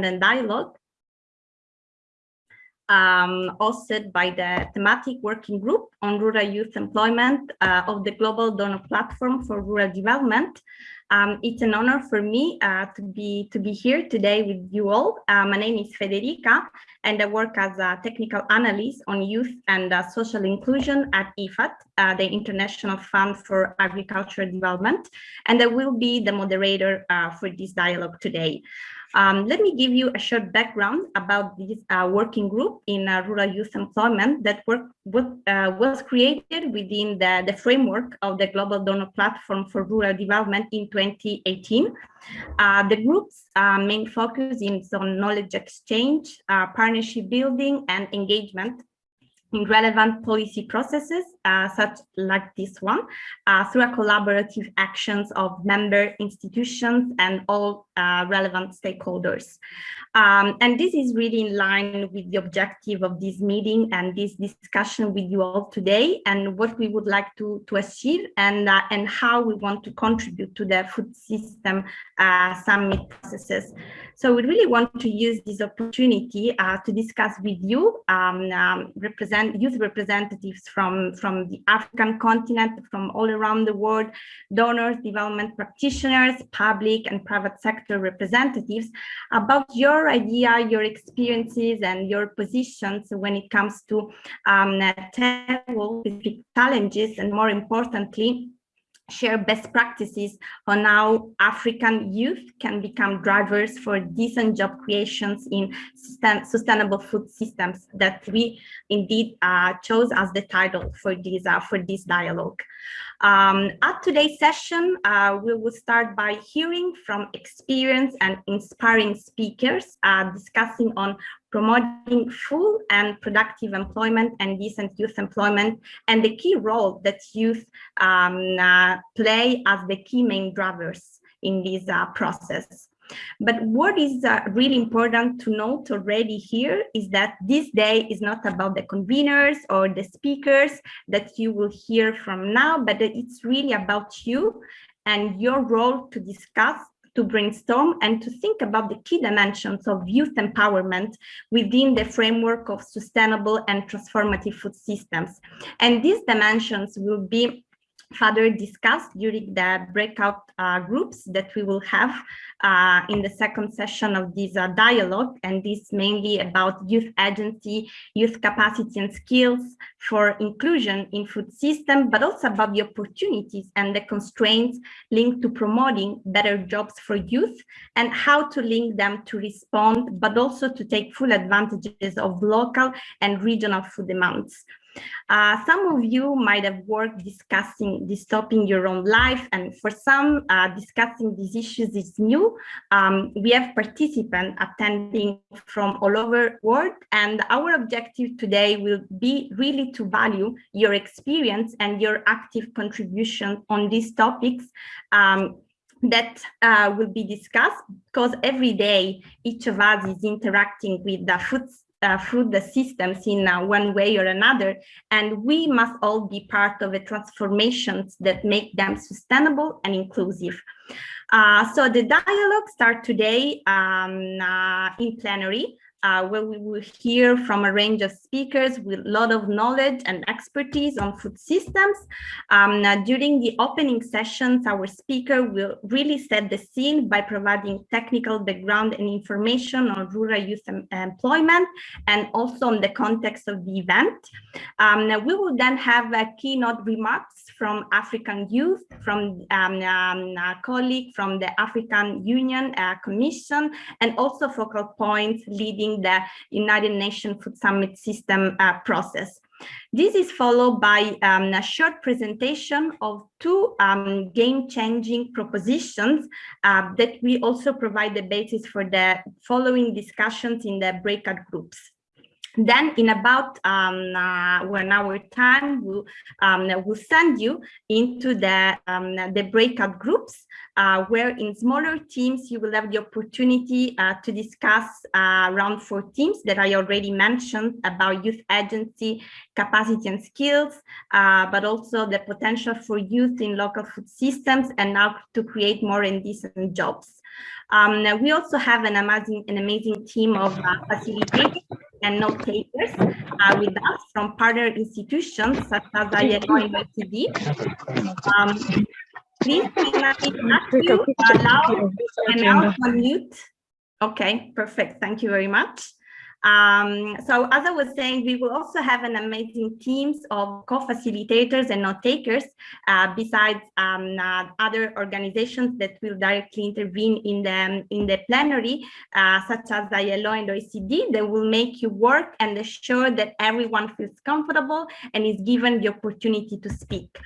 independent dialogue um, hosted by the thematic working group on rural youth employment uh, of the Global Donor Platform for Rural Development. Um, it's an honor for me uh, to be to be here today with you all. Uh, my name is Federica, and I work as a technical analyst on youth and uh, social inclusion at IFAD, uh, the International Fund for Agricultural Development, and I will be the moderator uh, for this dialogue today. Um, let me give you a short background about this uh, working group in uh, rural youth employment that work, uh, was created within the, the framework of the Global Donor Platform for Rural Development in 2018. Uh, the group's uh, main focus is on knowledge exchange, uh, partnership building, and engagement in relevant policy processes, uh, such like this one, uh, through a collaborative actions of member institutions and all uh, relevant stakeholders. Um, and this is really in line with the objective of this meeting and this discussion with you all today and what we would like to, to achieve and, uh, and how we want to contribute to the food system uh, summit processes. So we really want to use this opportunity uh, to discuss with you, um, um, represent youth representatives from, from the African continent, from all around the world, donors, development practitioners, public and private sector representatives about your idea, your experiences and your positions when it comes to um, tackle specific challenges and more importantly, share best practices on how African youth can become drivers for decent job creations in sustainable food systems that we indeed uh, chose as the title for this, uh, for this dialogue. Um, at today's session, uh, we will start by hearing from experienced and inspiring speakers uh, discussing on promoting full and productive employment and decent youth employment and the key role that youth um, uh, play as the key main drivers in this uh, process. But what is uh, really important to note already here is that this day is not about the conveners or the speakers that you will hear from now, but it's really about you and your role to discuss to brainstorm and to think about the key dimensions of youth empowerment within the framework of sustainable and transformative food systems. And these dimensions will be further discussed during the breakout uh, groups that we will have uh, in the second session of this uh, dialogue. And this mainly about youth agency, youth capacity and skills for inclusion in food system, but also about the opportunities and the constraints linked to promoting better jobs for youth and how to link them to respond, but also to take full advantages of local and regional food demands. Uh, some of you might have worked discussing this topic in your own life, and for some, uh, discussing these issues is new. Um, we have participants attending from all over the world, and our objective today will be really to value your experience and your active contribution on these topics um, that uh, will be discussed because every day each of us is interacting with the food uh, through the systems in uh, one way or another. And we must all be part of the transformations that make them sustainable and inclusive. Uh, so the dialogue starts today um, uh, in plenary uh, where we will hear from a range of speakers with a lot of knowledge and expertise on food systems. Um, during the opening sessions, our speaker will really set the scene by providing technical background and information on rural youth em employment and also on the context of the event. Um, we will then have a keynote remarks from African youth, from um, um, a colleague from the African Union uh, Commission, and also focal points leading the United Nations Food Summit System uh, process. This is followed by um, a short presentation of two um, game-changing propositions uh, that we also provide the basis for the following discussions in the breakout groups. Then in about um, uh, one hour time, we'll, um, we'll send you into the, um, the breakout groups uh, where in smaller teams, you will have the opportunity uh, to discuss uh, around four teams that I already mentioned about youth agency, capacity and skills, uh, but also the potential for youth in local food systems and now to create more and decent jobs. Um, we also have an amazing, an amazing team of uh, facilitators and note takers uh, with us from partner institutions such as ILO and OECD. Um, please can I ask you allow and unmute? Okay, perfect. Thank you very much. Um, so as I was saying, we will also have an amazing teams of co-facilitators and note takers uh, besides um, uh, other organizations that will directly intervene in the, in the plenary, uh, such as ILO and OECD, that will make you work and ensure that everyone feels comfortable and is given the opportunity to speak.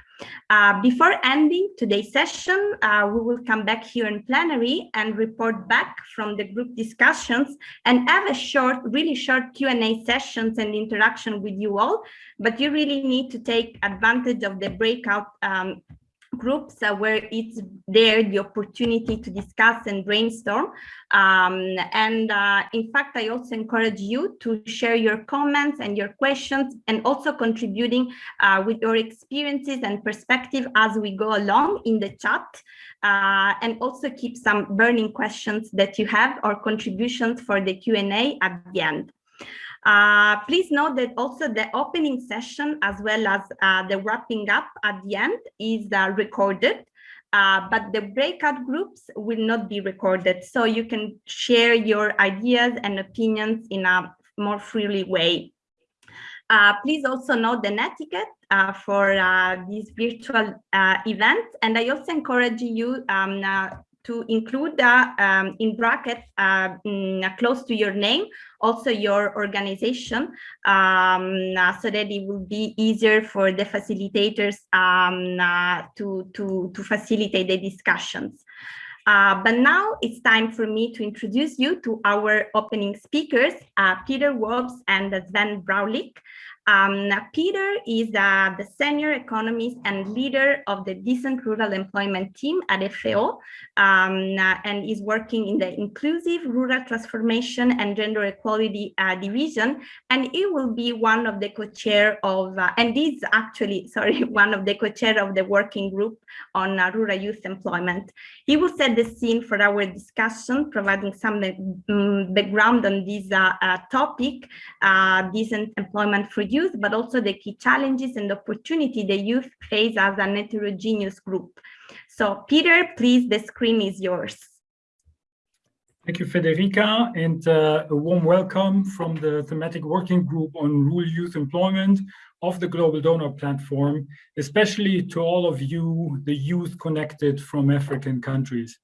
Uh, before ending today's session, uh, we will come back here in plenary and report back from the group discussions and have a short, really short Q&A sessions and interaction with you all. But you really need to take advantage of the breakout um, groups uh, where it's there the opportunity to discuss and brainstorm. Um, and uh, in fact, I also encourage you to share your comments and your questions and also contributing uh, with your experiences and perspective as we go along in the chat. Uh, and also keep some burning questions that you have or contributions for the Q&A at the end. Uh, please note that also the opening session as well as uh, the wrapping up at the end is uh, recorded, uh, but the breakout groups will not be recorded. So you can share your ideas and opinions in a more freely way. Uh, please also note the netiquette uh, for this virtual event. And I also encourage you um, to include uh, um, in brackets uh, mm, close to your name, also your organization, um, uh, so that it will be easier for the facilitators um, uh, to, to, to facilitate the discussions. Uh, but now it's time for me to introduce you to our opening speakers, uh, Peter Wobst and Sven Braulik. Um, Peter is uh, the senior economist and leader of the Decent Rural Employment Team at FAO um, uh, and is working in the Inclusive Rural Transformation and Gender Equality uh, Division. And he will be one of the co-chair of, uh, and is actually, sorry, one of the co-chair of the working group on uh, rural youth employment. He will set the scene for our discussion, providing some um, background on this uh, topic, decent employment for youth, but also the key challenges and opportunity the youth face as an heterogeneous group. So Peter, please, the screen is yours. Thank you, Federica, and uh, a warm welcome from the thematic working group on rural youth employment of the Global Donor Platform, especially to all of you, the youth connected from African countries.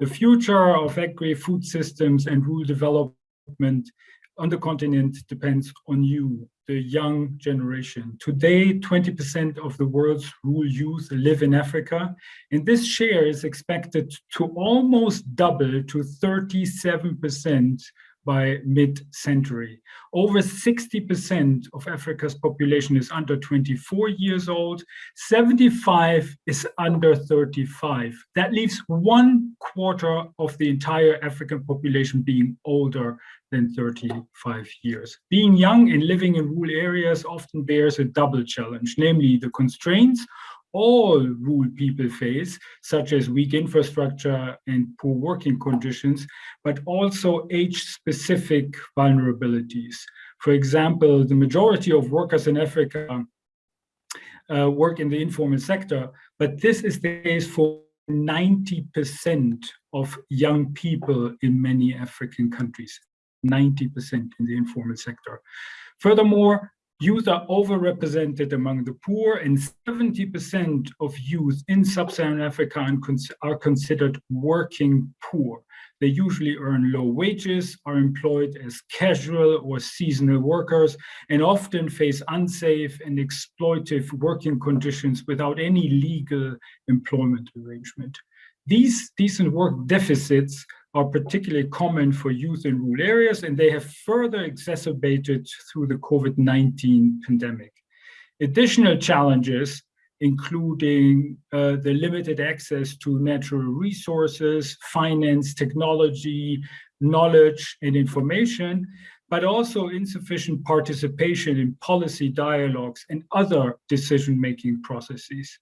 The future of agri-food systems and rural development on the continent depends on you, the young generation. Today, 20% of the world's rural youth live in Africa, and this share is expected to almost double to 37% by mid-century. Over 60% of Africa's population is under 24 years old, 75 is under 35. That leaves one quarter of the entire African population being older than 35 years. Being young and living in rural areas often bears a double challenge, namely the constraints all rural people face, such as weak infrastructure and poor working conditions, but also age-specific vulnerabilities. For example, the majority of workers in Africa uh, work in the informal sector, but this is the case for 90% of young people in many African countries, 90% in the informal sector. Furthermore, Youth are overrepresented among the poor and 70% of youth in sub-Saharan Africa are considered working poor. They usually earn low wages, are employed as casual or seasonal workers, and often face unsafe and exploitive working conditions without any legal employment arrangement. These decent work deficits are particularly common for youth in rural areas, and they have further exacerbated through the COVID-19 pandemic. Additional challenges, including uh, the limited access to natural resources, finance, technology, knowledge, and information, but also insufficient participation in policy dialogues and other decision-making processes.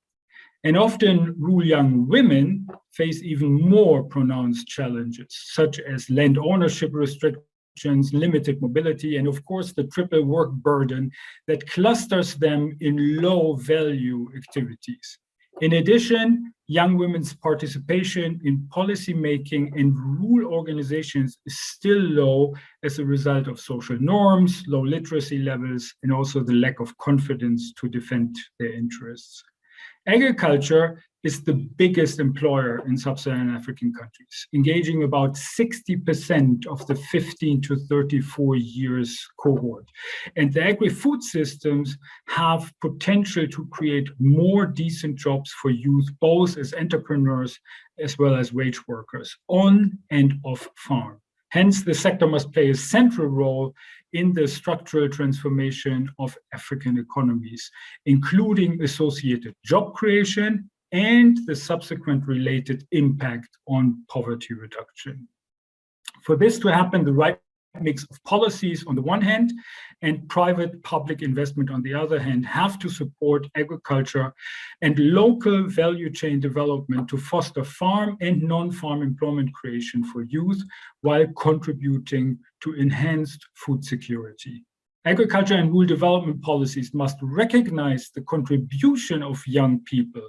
And often rural young women face even more pronounced challenges, such as land ownership restrictions, limited mobility, and of course the triple work burden that clusters them in low value activities. In addition, young women's participation in policymaking in rural organizations is still low as a result of social norms, low literacy levels, and also the lack of confidence to defend their interests. Agriculture is the biggest employer in sub-Saharan African countries, engaging about 60% of the 15 to 34 years cohort. And the agri-food systems have potential to create more decent jobs for youth, both as entrepreneurs as well as wage workers on and off farm. Hence, the sector must play a central role in the structural transformation of African economies, including associated job creation and the subsequent related impact on poverty reduction. For this to happen, the right mix of policies on the one hand and private public investment on the other hand have to support agriculture and local value chain development to foster farm and non-farm employment creation for youth while contributing to enhanced food security. Agriculture and rural development policies must recognize the contribution of young people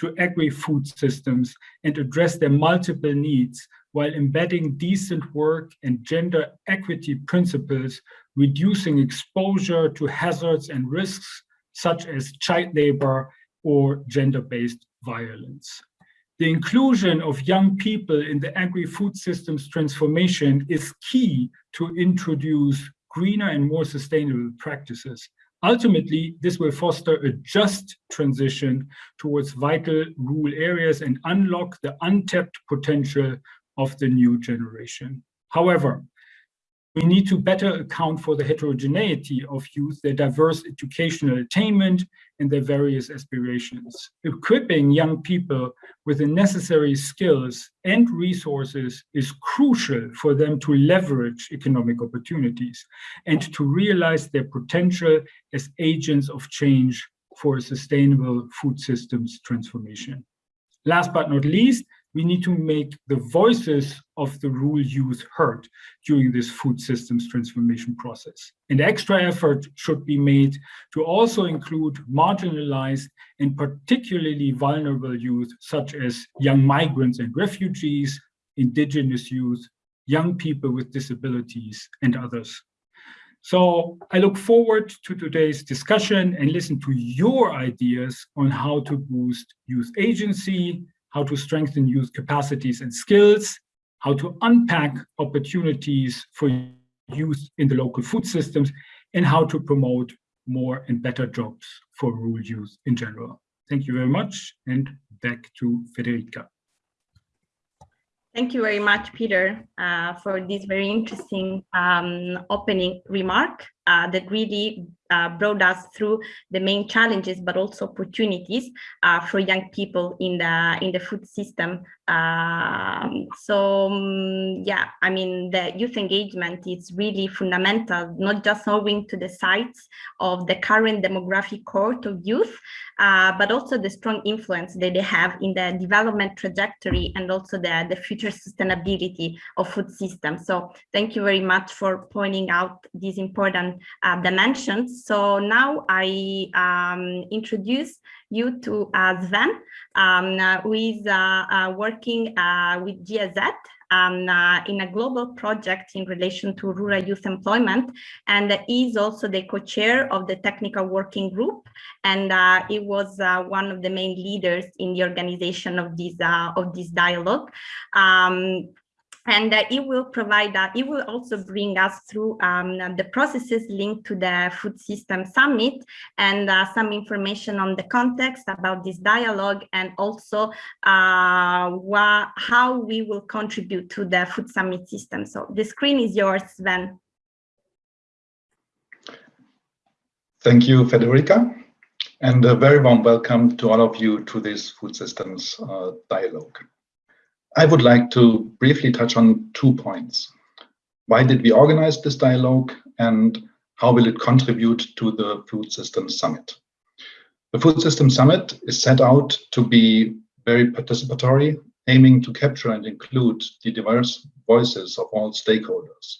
to agri-food systems and address their multiple needs while embedding decent work and gender equity principles, reducing exposure to hazards and risks such as child labor or gender-based violence. The inclusion of young people in the agri-food systems transformation is key to introduce greener and more sustainable practices. Ultimately, this will foster a just transition towards vital rural areas and unlock the untapped potential of the new generation. However, we need to better account for the heterogeneity of youth, their diverse educational attainment, and their various aspirations. Equipping young people with the necessary skills and resources is crucial for them to leverage economic opportunities and to realize their potential as agents of change for a sustainable food systems transformation. Last but not least, we need to make the voices of the rural youth heard during this food systems transformation process. And extra effort should be made to also include marginalized and particularly vulnerable youth, such as young migrants and refugees, indigenous youth, young people with disabilities, and others. So I look forward to today's discussion and listen to your ideas on how to boost youth agency, how to strengthen youth capacities and skills, how to unpack opportunities for youth in the local food systems, and how to promote more and better jobs for rural youth in general. Thank you very much, and back to Federica. Thank you very much, Peter, uh, for this very interesting um, opening remark uh, that really uh, brought us through the main challenges, but also opportunities uh, for young people in the in the food system. Um, so um, yeah, I mean the youth engagement is really fundamental, not just owing to the sites of the current demographic cohort of youth, uh, but also the strong influence that they have in the development trajectory and also the the future sustainability of food systems. So thank you very much for pointing out these important uh, dimensions. So now I um, introduce you to uh, Sven, um, uh, who is uh, uh working uh, with GIZ um, uh, in a global project in relation to rural youth employment. And is also the co-chair of the technical working group. And uh, he was uh, one of the main leaders in the organization of this of this dialogue. Um, and uh, it will provide that it will also bring us through um, the processes linked to the food system summit and uh, some information on the context about this dialogue and also uh, how we will contribute to the food summit system. So the screen is yours Sven. Thank you Federica and a very warm welcome to all of you to this food systems uh, dialogue I would like to briefly touch on two points. Why did we organize this dialogue and how will it contribute to the Food Systems Summit? The Food System Summit is set out to be very participatory, aiming to capture and include the diverse voices of all stakeholders.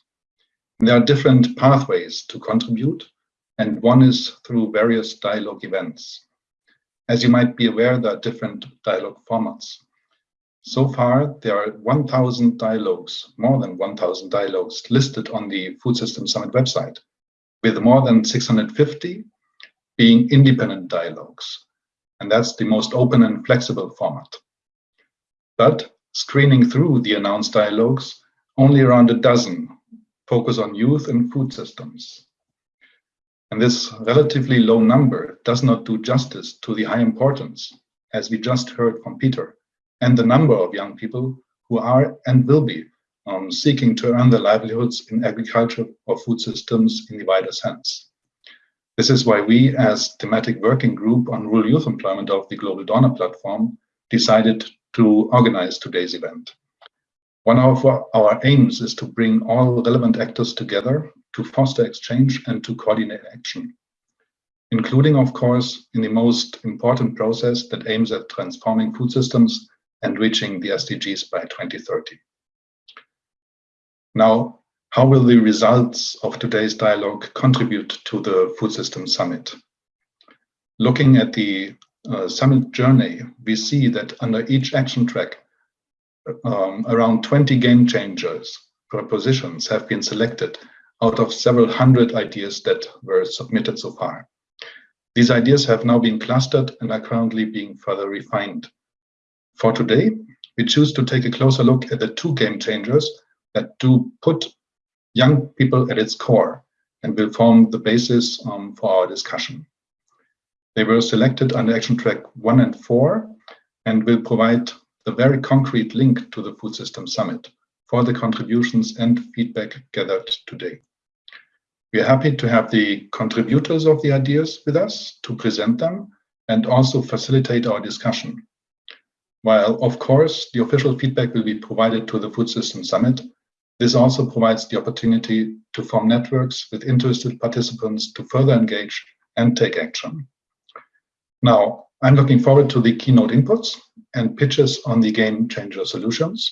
There are different pathways to contribute, and one is through various dialogue events. As you might be aware, there are different dialogue formats. So far, there are 1,000 dialogues, more than 1,000 dialogues listed on the Food System Summit website, with more than 650 being independent dialogues. And that's the most open and flexible format. But screening through the announced dialogues, only around a dozen focus on youth and food systems. And this relatively low number does not do justice to the high importance, as we just heard from Peter, and the number of young people who are and will be um, seeking to earn their livelihoods in agriculture or food systems in the wider sense. This is why we, as thematic working group on rural youth employment of the Global Donor Platform, decided to organize today's event. One of our aims is to bring all relevant actors together to foster exchange and to coordinate action, including, of course, in the most important process that aims at transforming food systems and reaching the SDGs by 2030. Now, how will the results of today's dialogue contribute to the Food System Summit? Looking at the uh, summit journey, we see that under each action track, um, around 20 game changers propositions have been selected out of several hundred ideas that were submitted so far. These ideas have now been clustered and are currently being further refined. For today, we choose to take a closer look at the two game changers that do put young people at its core and will form the basis um, for our discussion. They were selected under action track one and four and will provide the very concrete link to the Food System Summit for the contributions and feedback gathered today. We are happy to have the contributors of the ideas with us to present them and also facilitate our discussion. While, of course, the official feedback will be provided to the Food System Summit, this also provides the opportunity to form networks with interested participants to further engage and take action. Now, I'm looking forward to the keynote inputs and pitches on the game changer solutions,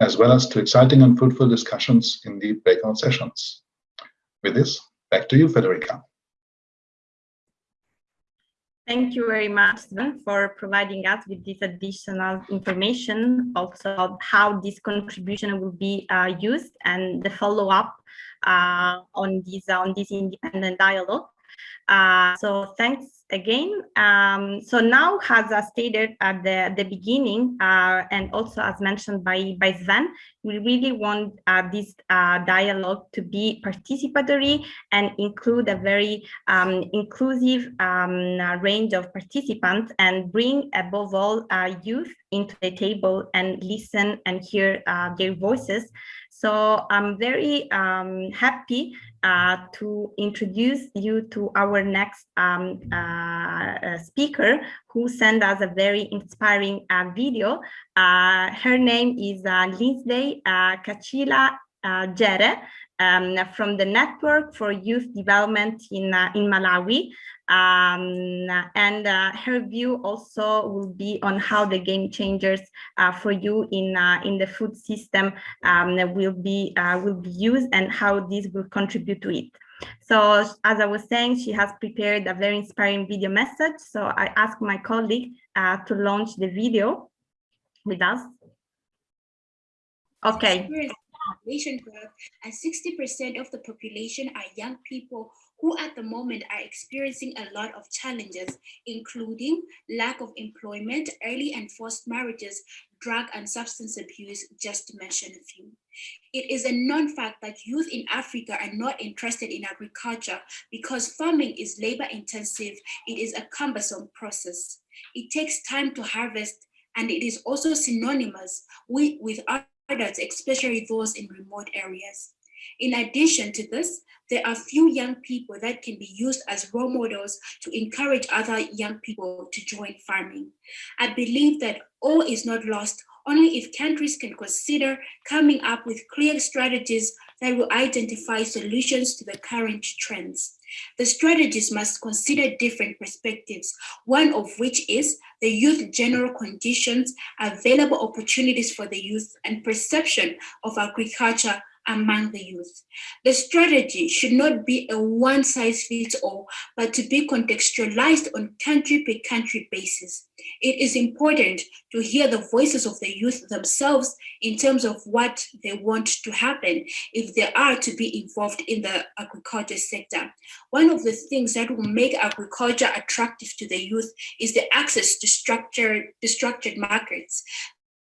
as well as to exciting and fruitful discussions in the breakout sessions. With this, back to you, Federica. Thank you very much, Sven, for providing us with this additional information, also how this contribution will be uh, used and the follow-up uh, on this on this independent dialogue. Uh, so thanks again. Um, so now, as I stated at the, the beginning, uh, and also as mentioned by, by Sven, we really want uh, this uh, dialogue to be participatory and include a very um, inclusive um, range of participants and bring above all uh, youth into the table and listen and hear uh, their voices. So I'm very um, happy uh, to introduce you to our next um, uh, uh, speaker who sent us a very inspiring uh, video. Uh, her name is uh, Lindsay Kachila Jere um, from the Network for Youth Development in, in Malawi. Um, and uh, her view also will be on how the game changers uh, for you in uh, in the food system um, will be will be used and how this will contribute to it. So as I was saying, she has prepared a very inspiring video message. So I asked my colleague uh, to launch the video with us. Okay. And 60% of the population are young people who at the moment are experiencing a lot of challenges, including lack of employment, early and forced marriages, drug and substance abuse, just to mention a few. It is a known fact that youth in Africa are not interested in agriculture because farming is labor intensive, it is a cumbersome process. It takes time to harvest and it is also synonymous with, with others, especially those in remote areas. In addition to this, there are few young people that can be used as role models to encourage other young people to join farming. I believe that all is not lost only if countries can consider coming up with clear strategies that will identify solutions to the current trends. The strategies must consider different perspectives, one of which is the youth general conditions, available opportunities for the youth, and perception of agriculture among the youth. The strategy should not be a one size fits all, but to be contextualized on country by country basis. It is important to hear the voices of the youth themselves in terms of what they want to happen if they are to be involved in the agriculture sector. One of the things that will make agriculture attractive to the youth is the access to structured, to structured markets.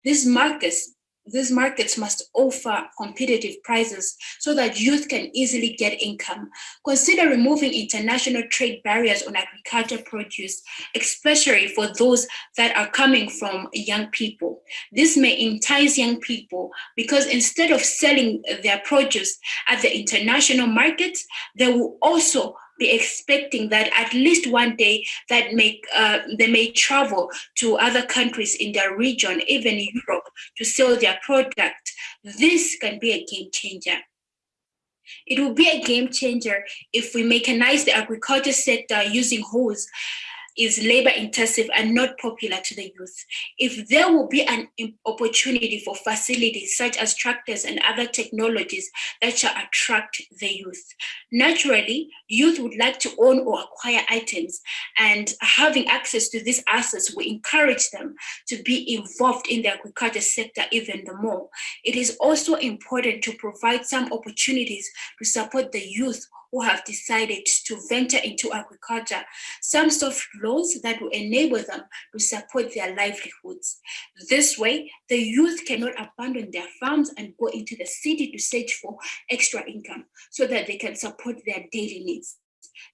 These markets these markets must offer competitive prices so that youth can easily get income. Consider removing international trade barriers on agriculture produce, especially for those that are coming from young people. This may entice young people because instead of selling their produce at the international market, they will also expecting that at least one day that may uh, they may travel to other countries in their region, even Europe, to sell their product. This can be a game changer. It will be a game changer if we mechanize the agriculture sector using hoes is labor intensive and not popular to the youth. If there will be an opportunity for facilities such as tractors and other technologies that shall attract the youth. Naturally, youth would like to own or acquire items and having access to these assets will encourage them to be involved in the agriculture sector even the more. It is also important to provide some opportunities to support the youth who have decided to venture into agriculture, some soft laws that will enable them to support their livelihoods. This way, the youth cannot abandon their farms and go into the city to search for extra income so that they can support their daily needs.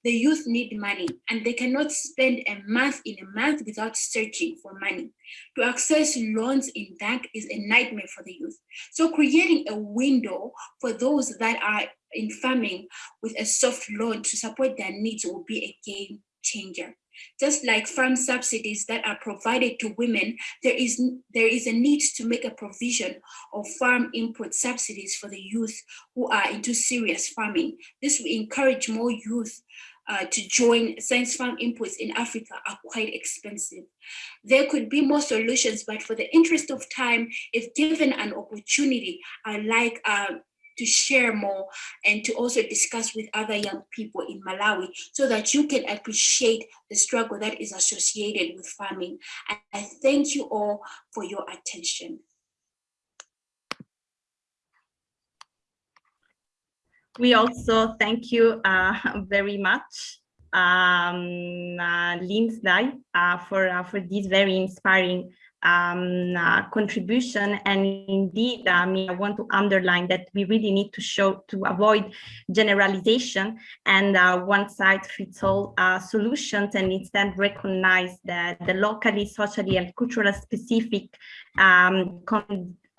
The youth need money and they cannot spend a month in a month without searching for money. To access loans in bank is a nightmare for the youth. So creating a window for those that are in farming with a soft loan to support their needs will be a game changer. Just like farm subsidies that are provided to women, there is, there is a need to make a provision of farm input subsidies for the youth who are into serious farming. This will encourage more youth uh, to join science farm inputs in Africa are quite expensive. There could be more solutions, but for the interest of time, if given an opportunity, I like uh, to share more and to also discuss with other young people in Malawi so that you can appreciate the struggle that is associated with farming. And I thank you all for your attention. We also thank you uh, very much, um, uh, uh, for, uh, for this very inspiring um, uh, contribution. And indeed, I mean, I want to underline that we really need to show to avoid generalization and uh, one size fits all uh, solutions and instead recognize that the locally, socially, and culturally specific um,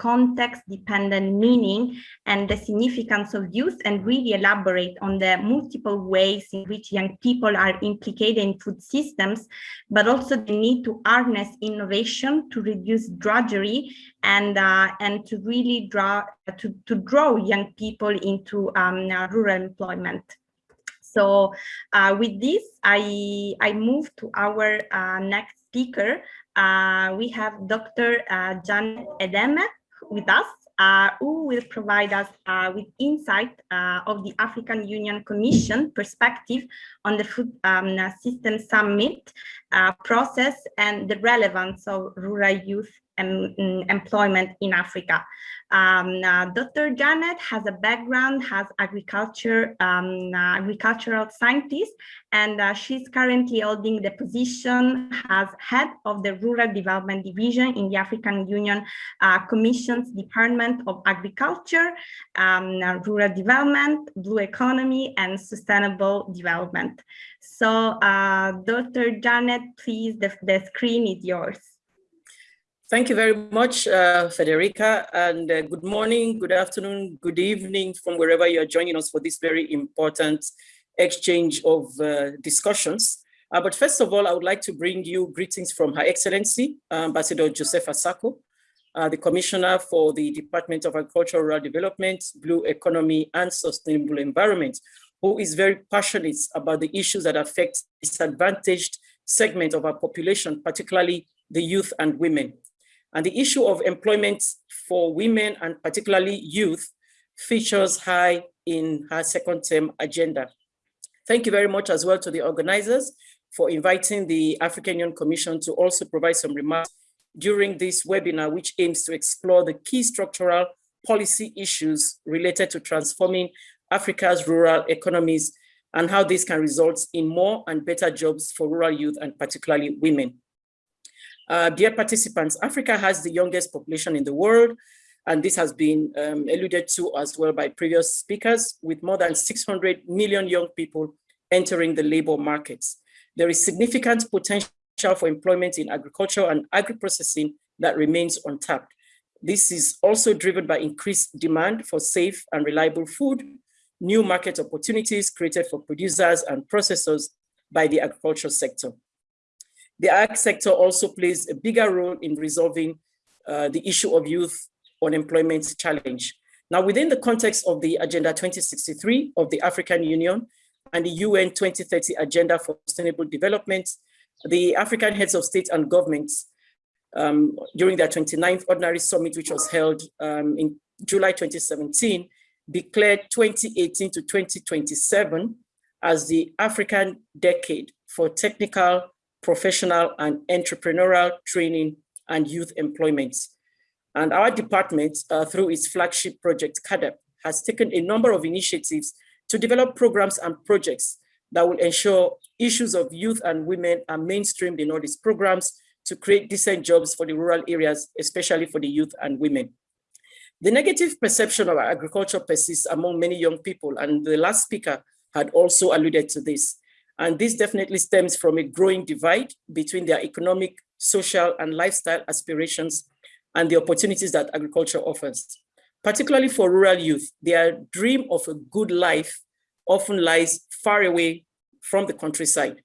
context-dependent meaning and the significance of youth and really elaborate on the multiple ways in which young people are implicated in food systems, but also the need to harness innovation to reduce drudgery and uh, and to really draw to, to draw young people into um, rural employment. So uh, with this, I, I move to our uh, next speaker. Uh, we have Dr. Uh, Janet Edeme, with us, uh, who will provide us uh, with insight uh, of the African Union Commission perspective on the Food um, System Summit uh, process and the relevance of rural youth and, um, employment in Africa. Um, uh, Dr. Janet has a background as agriculture, um, uh, agricultural scientist, and uh, she's currently holding the position as head of the Rural Development Division in the African Union Commission's Department of Agriculture, um, Rural Development, Blue Economy, and Sustainable Development. So, Dr. Janet, please, the, the screen is yours. Thank you very much, uh, Federica, and uh, good morning, good afternoon, good evening from wherever you're joining us for this very important exchange of uh, discussions. Uh, but first of all, I would like to bring you greetings from Her Excellency, Ambassador Josefa Sacko, uh, the Commissioner for the Department of Agricultural Rural Development, Blue Economy and Sustainable Environment, who is very passionate about the issues that affect disadvantaged segment of our population, particularly the youth and women. And the issue of employment for women and particularly youth features high in her second term agenda. Thank you very much as well to the organizers for inviting the African Union Commission to also provide some remarks during this webinar, which aims to explore the key structural policy issues related to transforming Africa's rural economies and how this can result in more and better jobs for rural youth and particularly women. Uh, dear participants, Africa has the youngest population in the world, and this has been um, alluded to as well by previous speakers, with more than 600 million young people entering the labor markets. There is significant potential for employment in agriculture and agri-processing that remains untapped. This is also driven by increased demand for safe and reliable food, new market opportunities created for producers and processors by the agricultural sector. The ag sector also plays a bigger role in resolving uh, the issue of youth unemployment challenge. Now, within the context of the Agenda 2063 of the African Union and the UN 2030 Agenda for Sustainable Development, the African heads of state and governments um, during their 29th Ordinary Summit, which was held um, in July 2017, declared 2018 to 2027 as the African decade for technical, professional, and entrepreneurial training and youth employment. And our department, uh, through its flagship project, CAADP, has taken a number of initiatives to develop programs and projects that will ensure issues of youth and women are mainstreamed in all these programs to create decent jobs for the rural areas, especially for the youth and women. The negative perception of agriculture persists among many young people, and the last speaker had also alluded to this. And this definitely stems from a growing divide between their economic, social, and lifestyle aspirations and the opportunities that agriculture offers. Particularly for rural youth, their dream of a good life often lies far away from the countryside,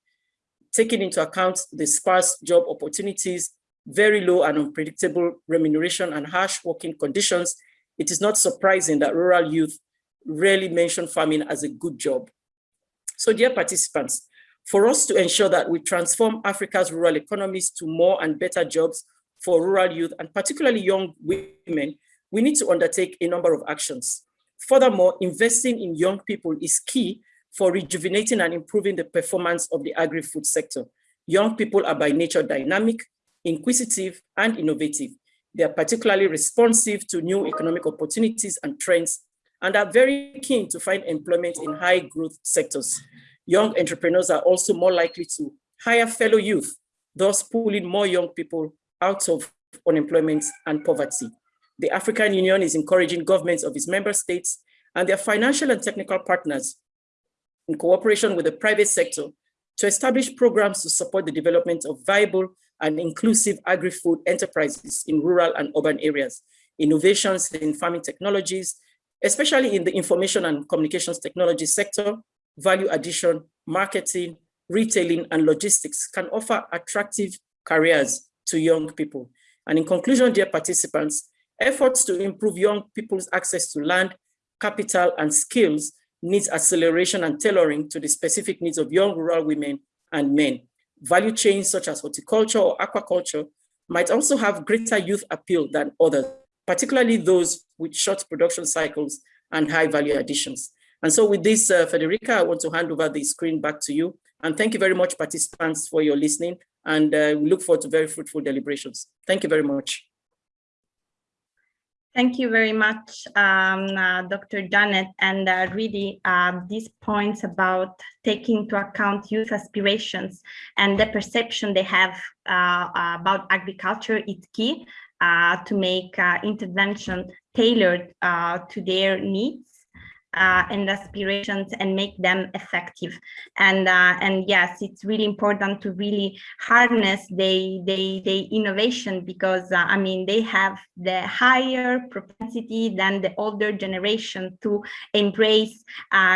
taking into account the sparse job opportunities, very low and unpredictable remuneration and harsh working conditions, it is not surprising that rural youth rarely mention farming as a good job. So dear participants, for us to ensure that we transform Africa's rural economies to more and better jobs for rural youth and particularly young women, we need to undertake a number of actions. Furthermore, investing in young people is key for rejuvenating and improving the performance of the agri-food sector. Young people are by nature dynamic, inquisitive, and innovative. They are particularly responsive to new economic opportunities and trends, and are very keen to find employment in high growth sectors. Young entrepreneurs are also more likely to hire fellow youth, thus pulling more young people out of unemployment and poverty. The African Union is encouraging governments of its member states and their financial and technical partners in cooperation with the private sector to establish programs to support the development of viable and inclusive agri-food enterprises in rural and urban areas, innovations in farming technologies, especially in the information and communications technology sector, value addition, marketing, retailing, and logistics can offer attractive careers to young people. And in conclusion, dear participants, Efforts to improve young people's access to land, capital, and skills needs acceleration and tailoring to the specific needs of young rural women and men. Value chains such as horticulture or aquaculture might also have greater youth appeal than others, particularly those with short production cycles and high value additions. And so with this, uh, Federica, I want to hand over the screen back to you. And thank you very much, participants, for your listening. And uh, we look forward to very fruitful deliberations. Thank you very much. Thank you very much, um, uh, Dr. Janet. And uh, really, uh, these points about taking into account youth aspirations and the perception they have uh, about agriculture is key uh, to make uh, intervention tailored uh, to their needs. Uh, and aspirations and make them effective. And uh, and yes, it's really important to really harness the the, innovation because uh, I mean they have the higher propensity than the older generation to embrace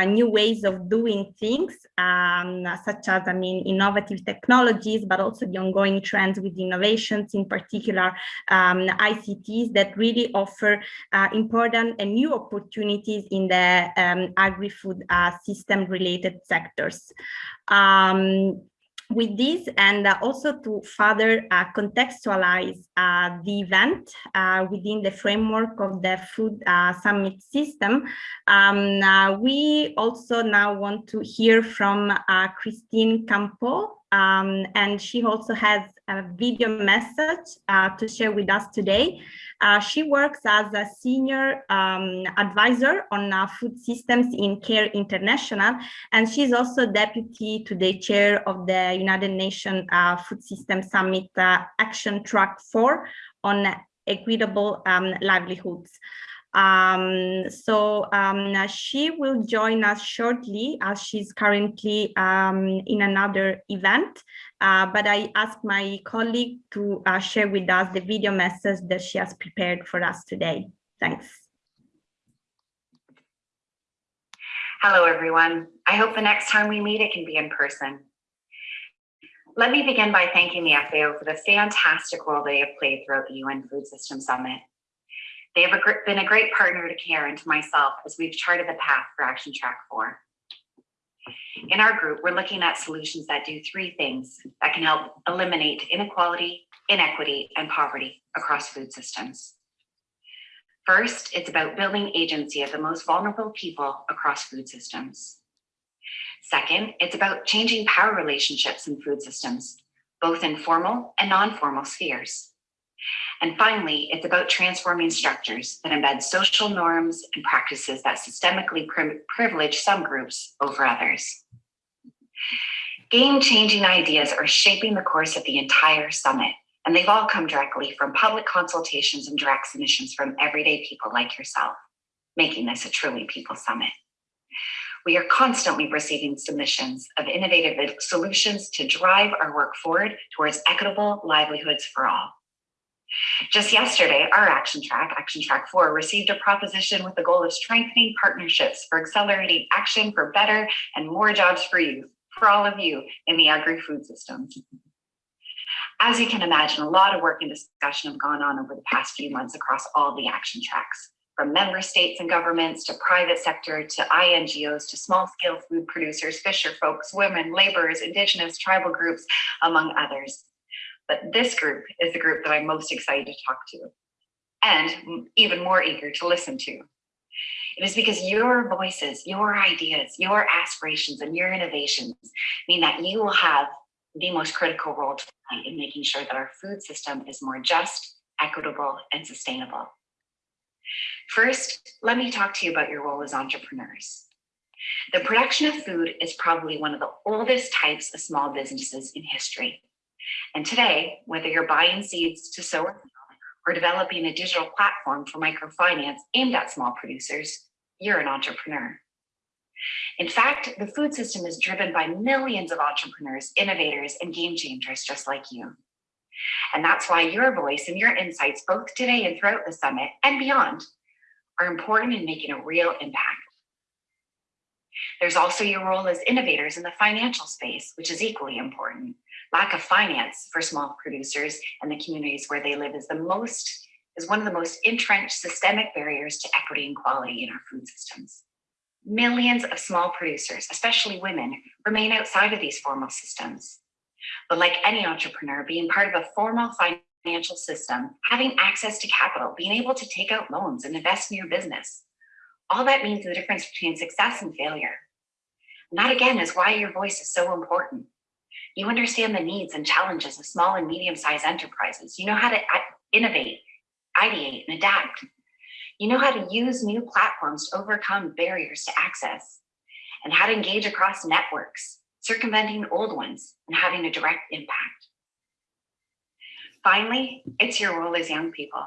new ways of doing things, um, such as I mean innovative technologies, but also the ongoing trends with innovations, in particular um, ICTs that really offer uh, important and new opportunities in the um, agri-food uh, system related sectors. Um, with this and uh, also to further uh, contextualize uh, the event uh, within the framework of the food uh, summit system, um, uh, we also now want to hear from Christine Campeau, um, and she also has a video message to share with us today. Uh, she works as a senior um, advisor on uh, food systems in CARE International, and she's also deputy to the chair of the United Nations uh, Food System Summit uh, Action Track 4 on equitable um, livelihoods. Um, so um, she will join us shortly as she's currently um, in another event. Uh, but I asked my colleague to uh, share with us the video message that she has prepared for us today. Thanks. Hello, everyone. I hope the next time we meet, it can be in person. Let me begin by thanking the FAO for the fantastic role they have played throughout the UN Food System Summit. They have been a great partner to CARE and to myself as we've charted the path for Action Track 4. In our group, we're looking at solutions that do three things that can help eliminate inequality, inequity, and poverty across food systems. First, it's about building agency of the most vulnerable people across food systems. Second, it's about changing power relationships in food systems, both in formal and non-formal spheres. And finally, it's about transforming structures that embed social norms and practices that systemically pri privilege some groups over others. Game-changing ideas are shaping the course of the entire summit, and they've all come directly from public consultations and direct submissions from everyday people like yourself, making this a truly people summit. We are constantly receiving submissions of innovative solutions to drive our work forward towards equitable livelihoods for all. Just yesterday, our action track, Action Track 4, received a proposition with the goal of strengthening partnerships for accelerating action for better and more jobs for you, for all of you in the agri-food systems. As you can imagine, a lot of work and discussion have gone on over the past few months across all the action tracks, from member states and governments to private sector to INGOs to small scale food producers, fisher folks, women, laborers, indigenous, tribal groups, among others. But this group is the group that I'm most excited to talk to and even more eager to listen to. It is because your voices, your ideas, your aspirations, and your innovations mean that you will have the most critical role to play in making sure that our food system is more just, equitable, and sustainable. First, let me talk to you about your role as entrepreneurs. The production of food is probably one of the oldest types of small businesses in history. And today, whether you're buying seeds to sow or developing a digital platform for microfinance aimed at small producers, you're an entrepreneur. In fact, the food system is driven by millions of entrepreneurs, innovators, and game changers just like you. And that's why your voice and your insights, both today and throughout the summit and beyond, are important in making a real impact. There's also your role as innovators in the financial space, which is equally important. Lack of finance for small producers and the communities where they live is the most is one of the most entrenched systemic barriers to equity and quality in our food systems. Millions of small producers, especially women, remain outside of these formal systems. But like any entrepreneur, being part of a formal financial system, having access to capital, being able to take out loans and invest in your business, all that means the difference between success and failure. And that again is why your voice is so important. You understand the needs and challenges of small and medium-sized enterprises. You know how to innovate, ideate, and adapt. You know how to use new platforms to overcome barriers to access and how to engage across networks, circumventing old ones and having a direct impact. Finally, it's your role as young people.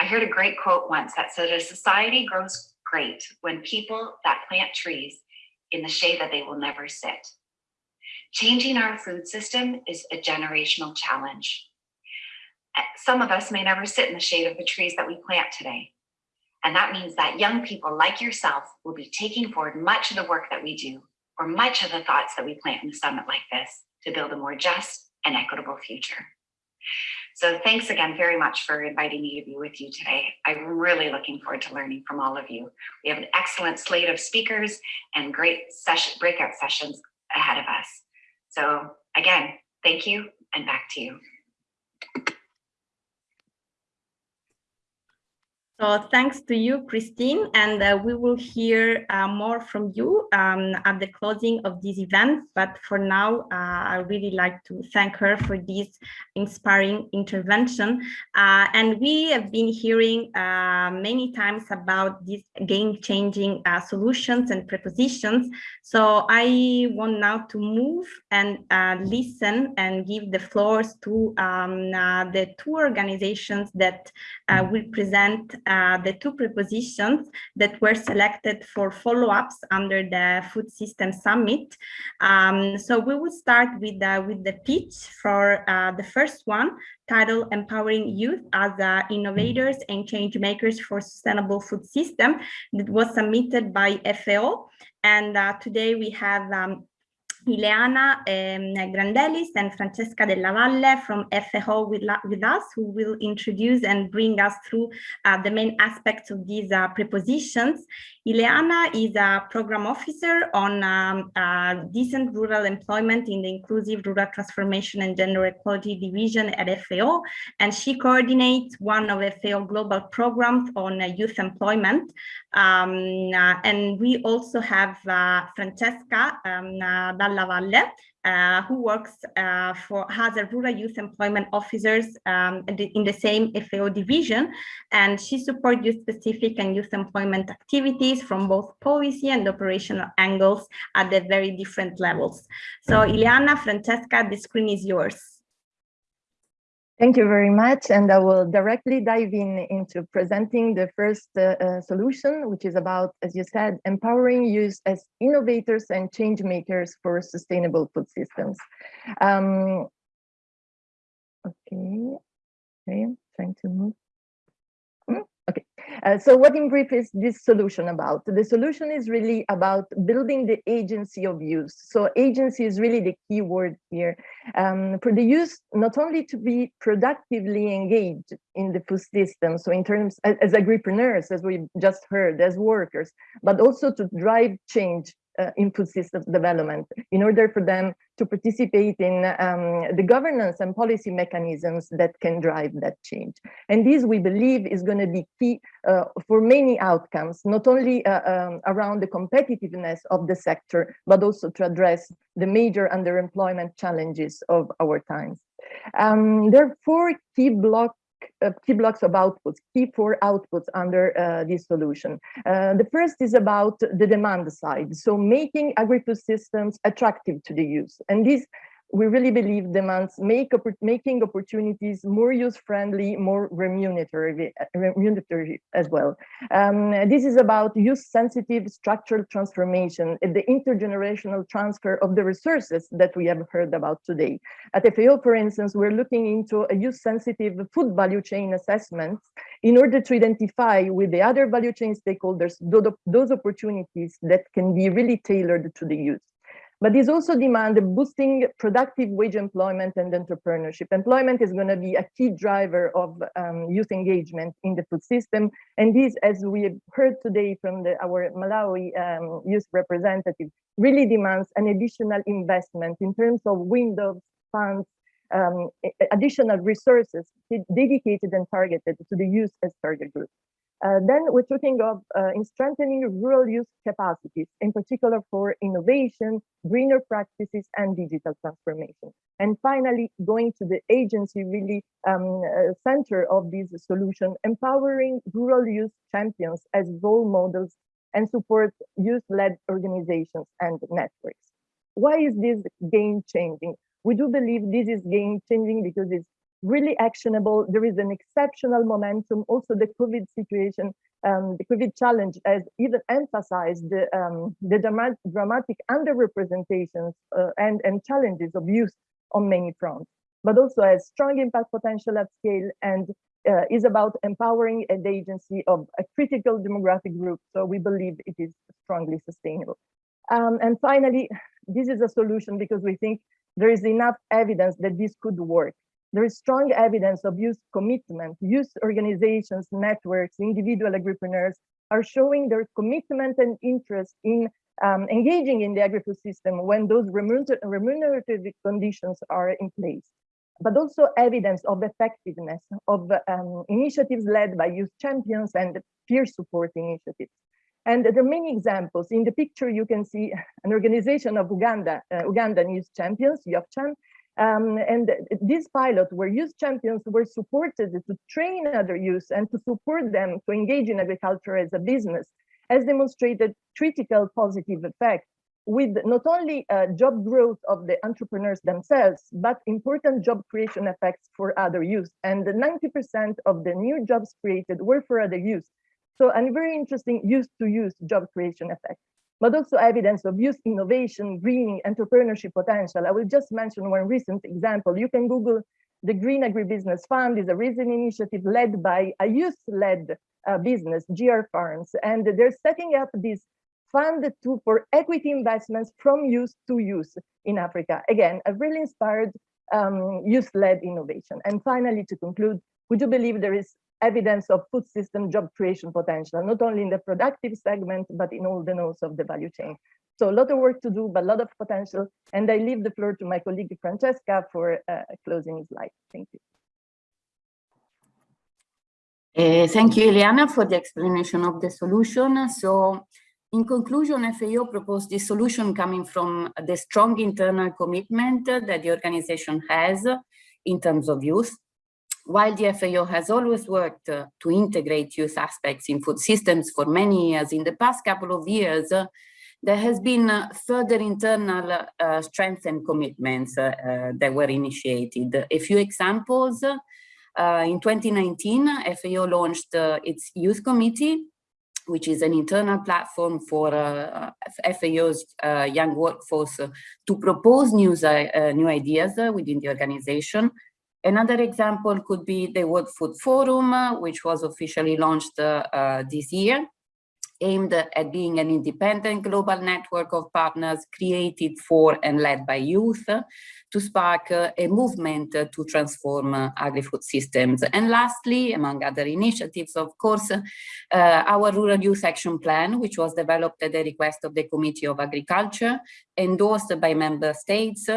I heard a great quote once that said, a society grows great when people that plant trees in the shade that they will never sit. Changing our food system is a generational challenge. Uh, Some of us may never sit in the shade of the trees that we plant today. And that means that young people like yourself will be taking forward much of the work that we do or much of the thoughts that we plant in a summit like this to build a more just and equitable future. So thanks again very much for inviting me to be with you today. I'm really looking forward to learning from all of you. We have an excellent slate of speakers and great session, breakout sessions ahead of us. So again, thank you and back to you. So thanks to you, Christine, and uh, we will hear uh, more from you um, at the closing of this event. But for now, uh, I really like to thank her for this inspiring intervention. Uh, and we have been hearing uh, many times about these game-changing uh, solutions and prepositions. So I want now to move and listen and give the floors to um, the two organizations that will present uh, the two prepositions that were selected for follow-ups under the Food System Summit. Um, so we will start with, uh, with the pitch for uh, the first one, titled Empowering Youth as uh, Innovators and Change Makers for Sustainable Food System that was submitted by FAO. And uh, today we have um, Ileana um, Grandelis and Francesca Dalla Valle from FAO with, with us, who will introduce and bring us through uh, the main aspects of these uh, prepositions. Ileana is a program officer on um, uh, decent rural employment in the Inclusive Rural Transformation and Gender Equality Division at FAO, and she coordinates one of FAO global programs on uh, youth employment. Um, uh, and we also have uh, Francesca um, Dalla Valle, uh, who works uh, for has a rural youth employment officers um, in, the, in, the, same FAO division, and she supports youth specific and youth employment activities from both policy and operational angles at the very different levels. So Ileana, Francesca, the screen is yours. Thank you very much. And I will directly dive in into presenting the first uh, uh, solution, which is about, as you said, empowering youth as innovators and change makers for sustainable food systems. Um, okay, okay, trying to move. Okay, uh, so what in brief is this solution about? The solution is really about building the agency of use. So agency is really the key word here. Um, for the use, not only to be productively engaged in the food system, so in terms as, as agripreneurs, as we just heard, as workers, but also to drive change uh, input systems development in order for them to participate in um, the governance and policy mechanisms that can drive that change. And this we believe is going to be key uh, for many outcomes, not only uh, um, around the competitiveness of the sector, but also to address the major underemployment challenges of our times. Um, there are four key blocks uh, key blocks of outputs, key four outputs under uh, this solution. Uh, the first is about the demand side, so making agri-food systems attractive to the use. And this we really believe demands make making opportunities more use-friendly, more remunerative, remunerative as well. Um, this is about use-sensitive structural transformation, the intergenerational transfer of the resources that we have heard about today. At FAO, for instance, we're looking into a use-sensitive food value chain assessment in order to identify with the other value chain stakeholders those opportunities that can be really tailored to the use. But these also demand boosting productive wage employment and entrepreneurship. Employment is going to be a key driver of um, youth engagement in the food system. And this, as we have heard today from the, our Malawi um, youth representative, really demands an additional investment in terms of windows, funds, um, additional resources dedicated and targeted to the youth as target group. Uh, then we're talking of uh, in strengthening rural youth capacities, in particular for innovation, greener practices, and digital transformation. And finally, going to the agency really um, uh, center of this solution, empowering rural youth champions as role models and support youth-led organizations and networks. Why is this game changing? We do believe this is game changing because it's really actionable. There is an exceptional momentum. Also, the COVID situation, um, the COVID challenge has even emphasized the, um, the dramatic, underrepresentations uh, and, and challenges of youth on many fronts, but also has strong impact potential at scale and uh, is about empowering an agency of a critical demographic group. So we believe it is strongly sustainable. Um, and finally, this is a solution because we think there is enough evidence that this could work. There is strong evidence of youth commitment. Youth organizations, networks, individual agripreneurs are showing their commitment and interest in um, engaging in the agri-food system when those remunerative conditions are in place. But also evidence of effectiveness of um, initiatives led by youth champions and peer support initiatives. And there are many examples. In the picture, you can see an organization of Uganda, uh, Ugandan youth champions, YOFCHAM, um, and these pilots where youth champions were supported to train other youth and to support them to engage in agriculture as a business has demonstrated critical positive effect with not only uh, job growth of the entrepreneurs themselves, but important job creation effects for other youth. And 90% of the new jobs created were for other youth. So a very interesting youth-to-youth job creation effect but also evidence of youth innovation, greening, entrepreneurship potential. I will just mention one recent example. You can Google the Green Agribusiness Fund is a recent initiative led by a youth-led uh, business, GR Farms, and they're setting up this fund to, for equity investments from youth to youth in Africa. Again, a really inspired um, youth-led innovation. And finally, to conclude, would you believe there is evidence of food system job creation potential, not only in the productive segment, but in all the nodes of the value chain. So a lot of work to do, but a lot of potential. And I leave the floor to my colleague Francesca for uh, closing his slide. Thank you. Uh, thank you, Ileana, for the explanation of the solution. So in conclusion, FAO proposed this solution coming from the strong internal commitment that the organization has in terms of youth, while the FAO has always worked uh, to integrate youth aspects in food systems for many years, in the past couple of years, uh, there has been uh, further internal uh, strengths and commitments uh, uh, that were initiated. A few examples, in 2019, FAO launched its Youth Committee, which is an internal platform for FAO's young workforce to propose new ideas within the organization Another example could be the World Food Forum, uh, which was officially launched uh, uh, this year, aimed at being an independent global network of partners created for and led by youth to spark uh, a movement uh, to transform uh, agri-food systems. And lastly, among other initiatives, of course, our Rural Youth Action Plan, which was developed at the request of the Committee of Agriculture, endorsed by member states,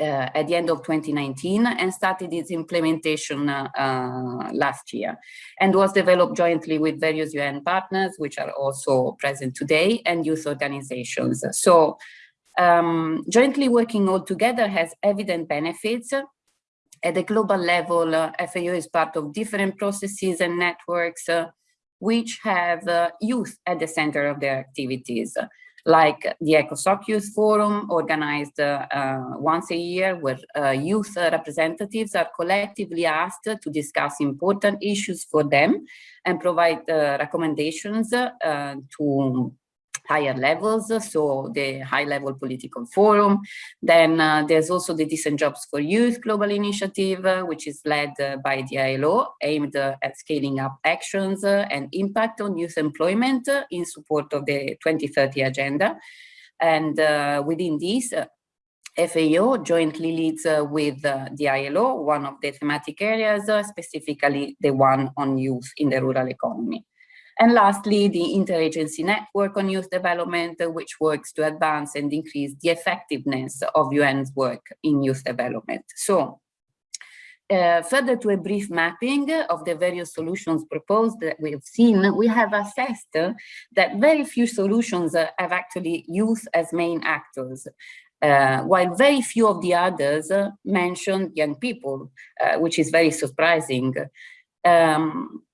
uh, at the end of 2019 and started its implementation uh, uh, last year and was developed jointly with various UN partners, which are also present today, and youth organizations. So um, jointly working all together has evident benefits. At the global level, uh, FAO is part of different processes and networks uh, which have uh, youth at the center of their activities like the ECOSOC Youth Forum organized uh, once a year where uh, youth representatives are collectively asked to discuss important issues for them and provide uh, recommendations to higher levels, so the high-level political forum. Then uh, there's also the Decent Jobs for Youth Global Initiative, uh, which is led uh, by the ILO, aimed at scaling up actions and impact on youth employment in support of the 2030 Agenda. And within this, FAO jointly leads uh, with uh, the ILO, one of the thematic areas, uh, specifically the one on youth in the rural economy. And lastly, the interagency network on youth development, uh, which works to advance and increase the effectiveness of UN's work in youth development. So uh, further to a brief mapping of the various solutions proposed that we have seen, we have assessed uh, that very few solutions uh, have actually youth as main actors. While very few of the others mention young people, which is very surprising. Um,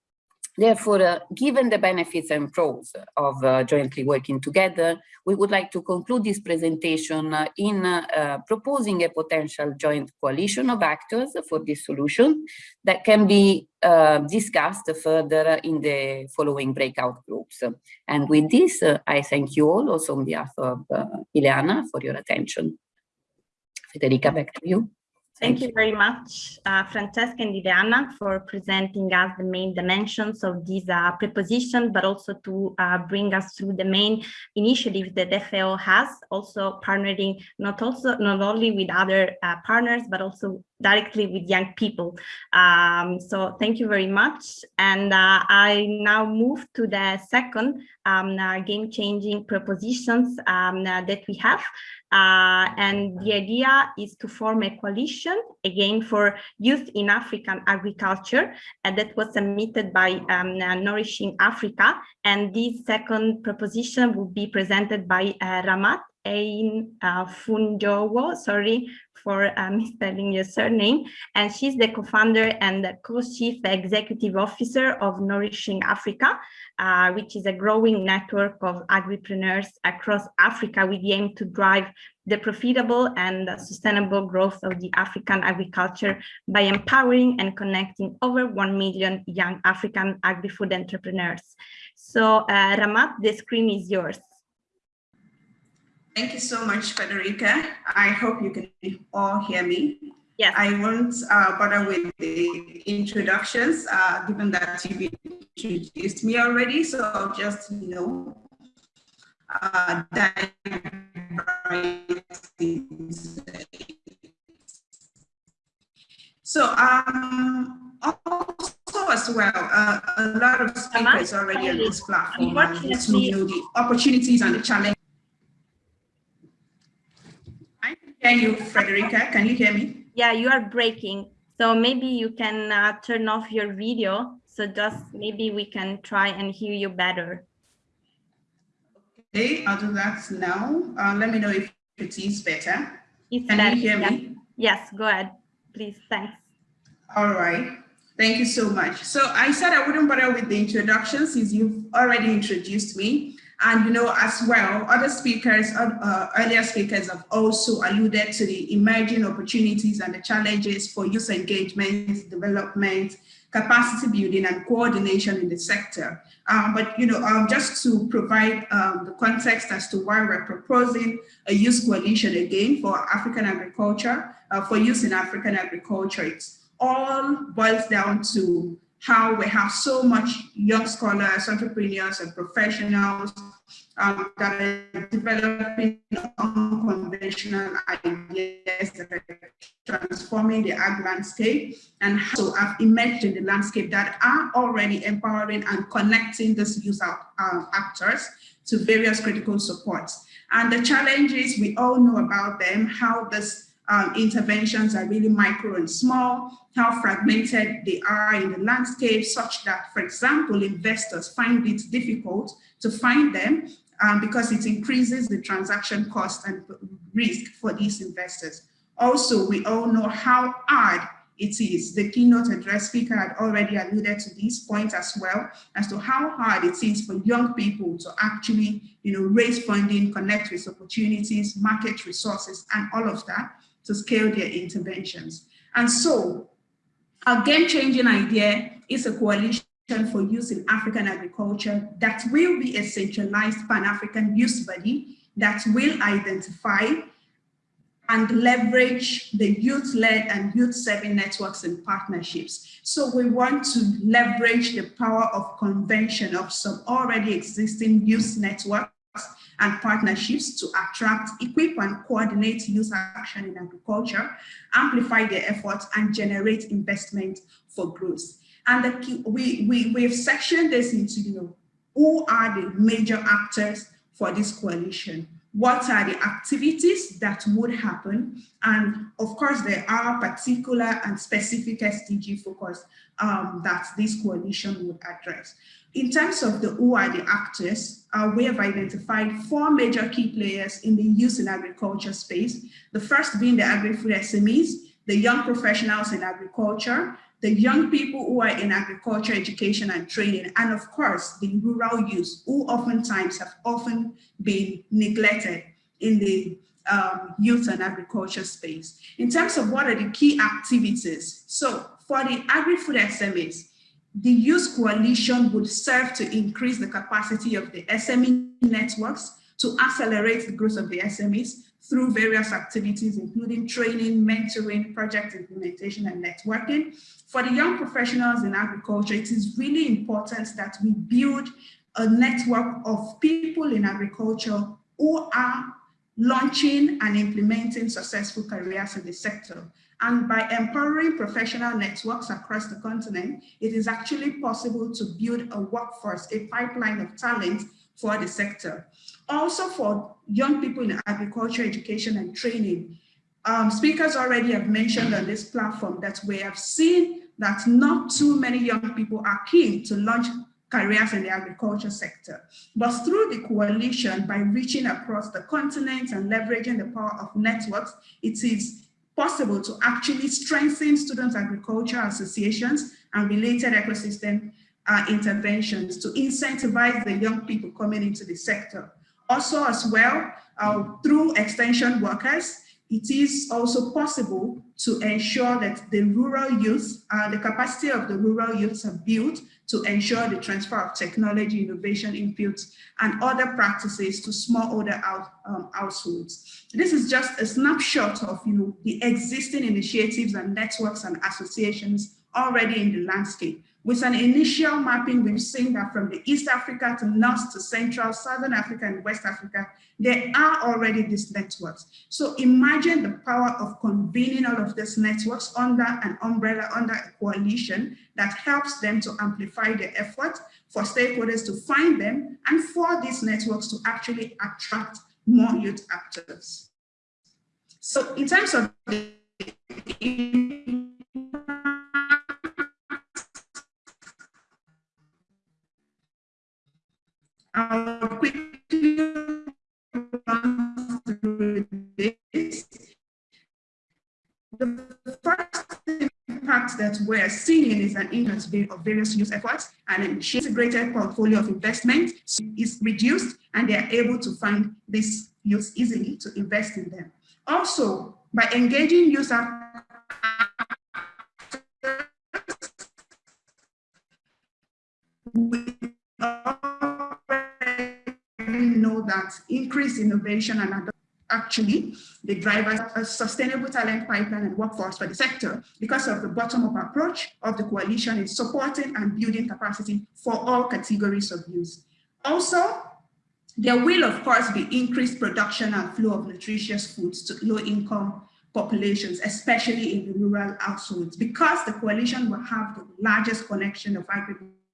Therefore, uh, given the benefits and pros of uh, jointly working together, we would like to conclude this presentation uh, in uh, proposing a potential joint coalition of actors for this solution that can be uh, discussed further in the following breakout groups. And with this, uh, I thank you all also on behalf of Ileana for your attention. Federica, back to you. Thank you very much, uh, Francesca and Ileana, for presenting us the main dimensions of this uh, preposition, but also to uh, bring us through the main initiatives that FAO has, also partnering not also not only with other uh, partners, but also directly with young people. Um, so thank you very much. And uh, I now move to the second um, uh, game-changing propositions um, uh, that we have. Uh, and the idea is to form a coalition, again, for youth in African agriculture, and that was submitted by um, uh, Nourishing Africa. And this second proposition will be presented by uh, Rahmat Ain uh, Funjowo, sorry for uh, misspelling your surname, and she's the co-founder and co-chief executive officer of Nourishing Africa, uh, which is a growing network of agripreneurs across Africa with the aim to drive the profitable and sustainable growth of the African agriculture by empowering and connecting over 1 million young African agri-food entrepreneurs. So uh, Rahmat, the screen is yours. Thank you so much, Federica. I hope you can all hear me. Yes. I won't uh, bother with the introductions, uh, given that you've introduced me already. So I'll just, you know, uh, dive right So um, also as well, uh, a lot of speakers already on this platform, and you know, the opportunities and the challenges. Can you, Frederica? Can you hear me? Yeah, you are breaking. So maybe you can uh, turn off your video. So just maybe we can try and hear you better. Okay, I'll do that now. Uh, let me know if it is better. It's can better. you hear yeah. me? Yes, go ahead, please. Thanks. All right. Thank you so much. So I said I wouldn't bother with the introduction since you've already introduced me. And you know, as well, other speakers, uh, earlier speakers have also alluded to the emerging opportunities and the challenges for youth engagement, development, capacity building and coordination in the sector. Um, but you know, um, just to provide um, the context as to why we're proposing a youth coalition again for African agriculture, uh, for youth in African agriculture, it's all boils down to how we have so much young scholars, entrepreneurs, and professionals um, that are developing unconventional ideas that are transforming the ag landscape and also have emerged in the landscape that are already empowering and connecting these youth uh, actors to various critical supports. And the challenges, we all know about them, how this um, interventions are really micro and small, how fragmented they are in the landscape such that, for example, investors find it difficult to find them um, because it increases the transaction cost and risk for these investors. Also, we all know how hard it is. The keynote address speaker had already alluded to these points as well as to how hard it is for young people to actually you know, raise funding, connect with opportunities, market resources, and all of that to scale their interventions. And so our game-changing idea is a coalition for use in African agriculture that will be a centralized Pan-African youth body that will identify and leverage the youth-led and youth-serving networks and partnerships. So we want to leverage the power of convention of some already existing youth networks and partnerships to attract, equip, and coordinate youth action in agriculture, amplify their efforts, and generate investment for growth. And the key, we, we, we've sectioned this into, you know, who are the major actors for this coalition? What are the activities that would happen? And of course, there are particular and specific SDG focus um, that this coalition would address. In terms of the who are the actors, uh, we have identified four major key players in the youth and agriculture space. The first being the agri-food SMEs, the young professionals in agriculture, the young people who are in agriculture, education and training, and of course, the rural youth who oftentimes have often been neglected in the um, youth and agriculture space. In terms of what are the key activities, so for the agri-food SMEs, the Youth Coalition would serve to increase the capacity of the SME networks to accelerate the growth of the SMEs through various activities, including training, mentoring, project implementation, and networking. For the young professionals in agriculture, it is really important that we build a network of people in agriculture who are launching and implementing successful careers in the sector. And by empowering professional networks across the continent, it is actually possible to build a workforce, a pipeline of talent for the sector. Also for young people in agriculture, education and training, um, speakers already have mentioned on this platform that we have seen that not too many young people are keen to launch careers in the agriculture sector. But through the coalition, by reaching across the continent and leveraging the power of networks, it is possible to actually strengthen student agriculture associations and related ecosystem uh, interventions to incentivize the young people coming into the sector. Also as well, uh, through extension workers, it is also possible to ensure that the rural youth, uh, the capacity of the rural youths are built to ensure the transfer of technology, innovation inputs, and other practices to smallholder out, um, households. This is just a snapshot of you know, the existing initiatives and networks and associations already in the landscape. With an initial mapping, we've seen that from the East Africa to North to Central, Southern Africa and West Africa, there are already these networks. So imagine the power of convening all of these networks under an umbrella, under a coalition that helps them to amplify their effort for stakeholders to find them and for these networks to actually attract more youth actors. So in terms of the The first impact that we're seeing is an increase of various use efforts and an integrated portfolio of investment is reduced and they are able to find this use easily to invest in them. Also, by engaging user that increased innovation and actually the drivers a sustainable talent pipeline and workforce for the sector because of the bottom-up approach of the coalition in supporting and building capacity for all categories of use. Also, there will of course be increased production and flow of nutritious foods to low-income populations, especially in the rural households, because the coalition will have the largest connection of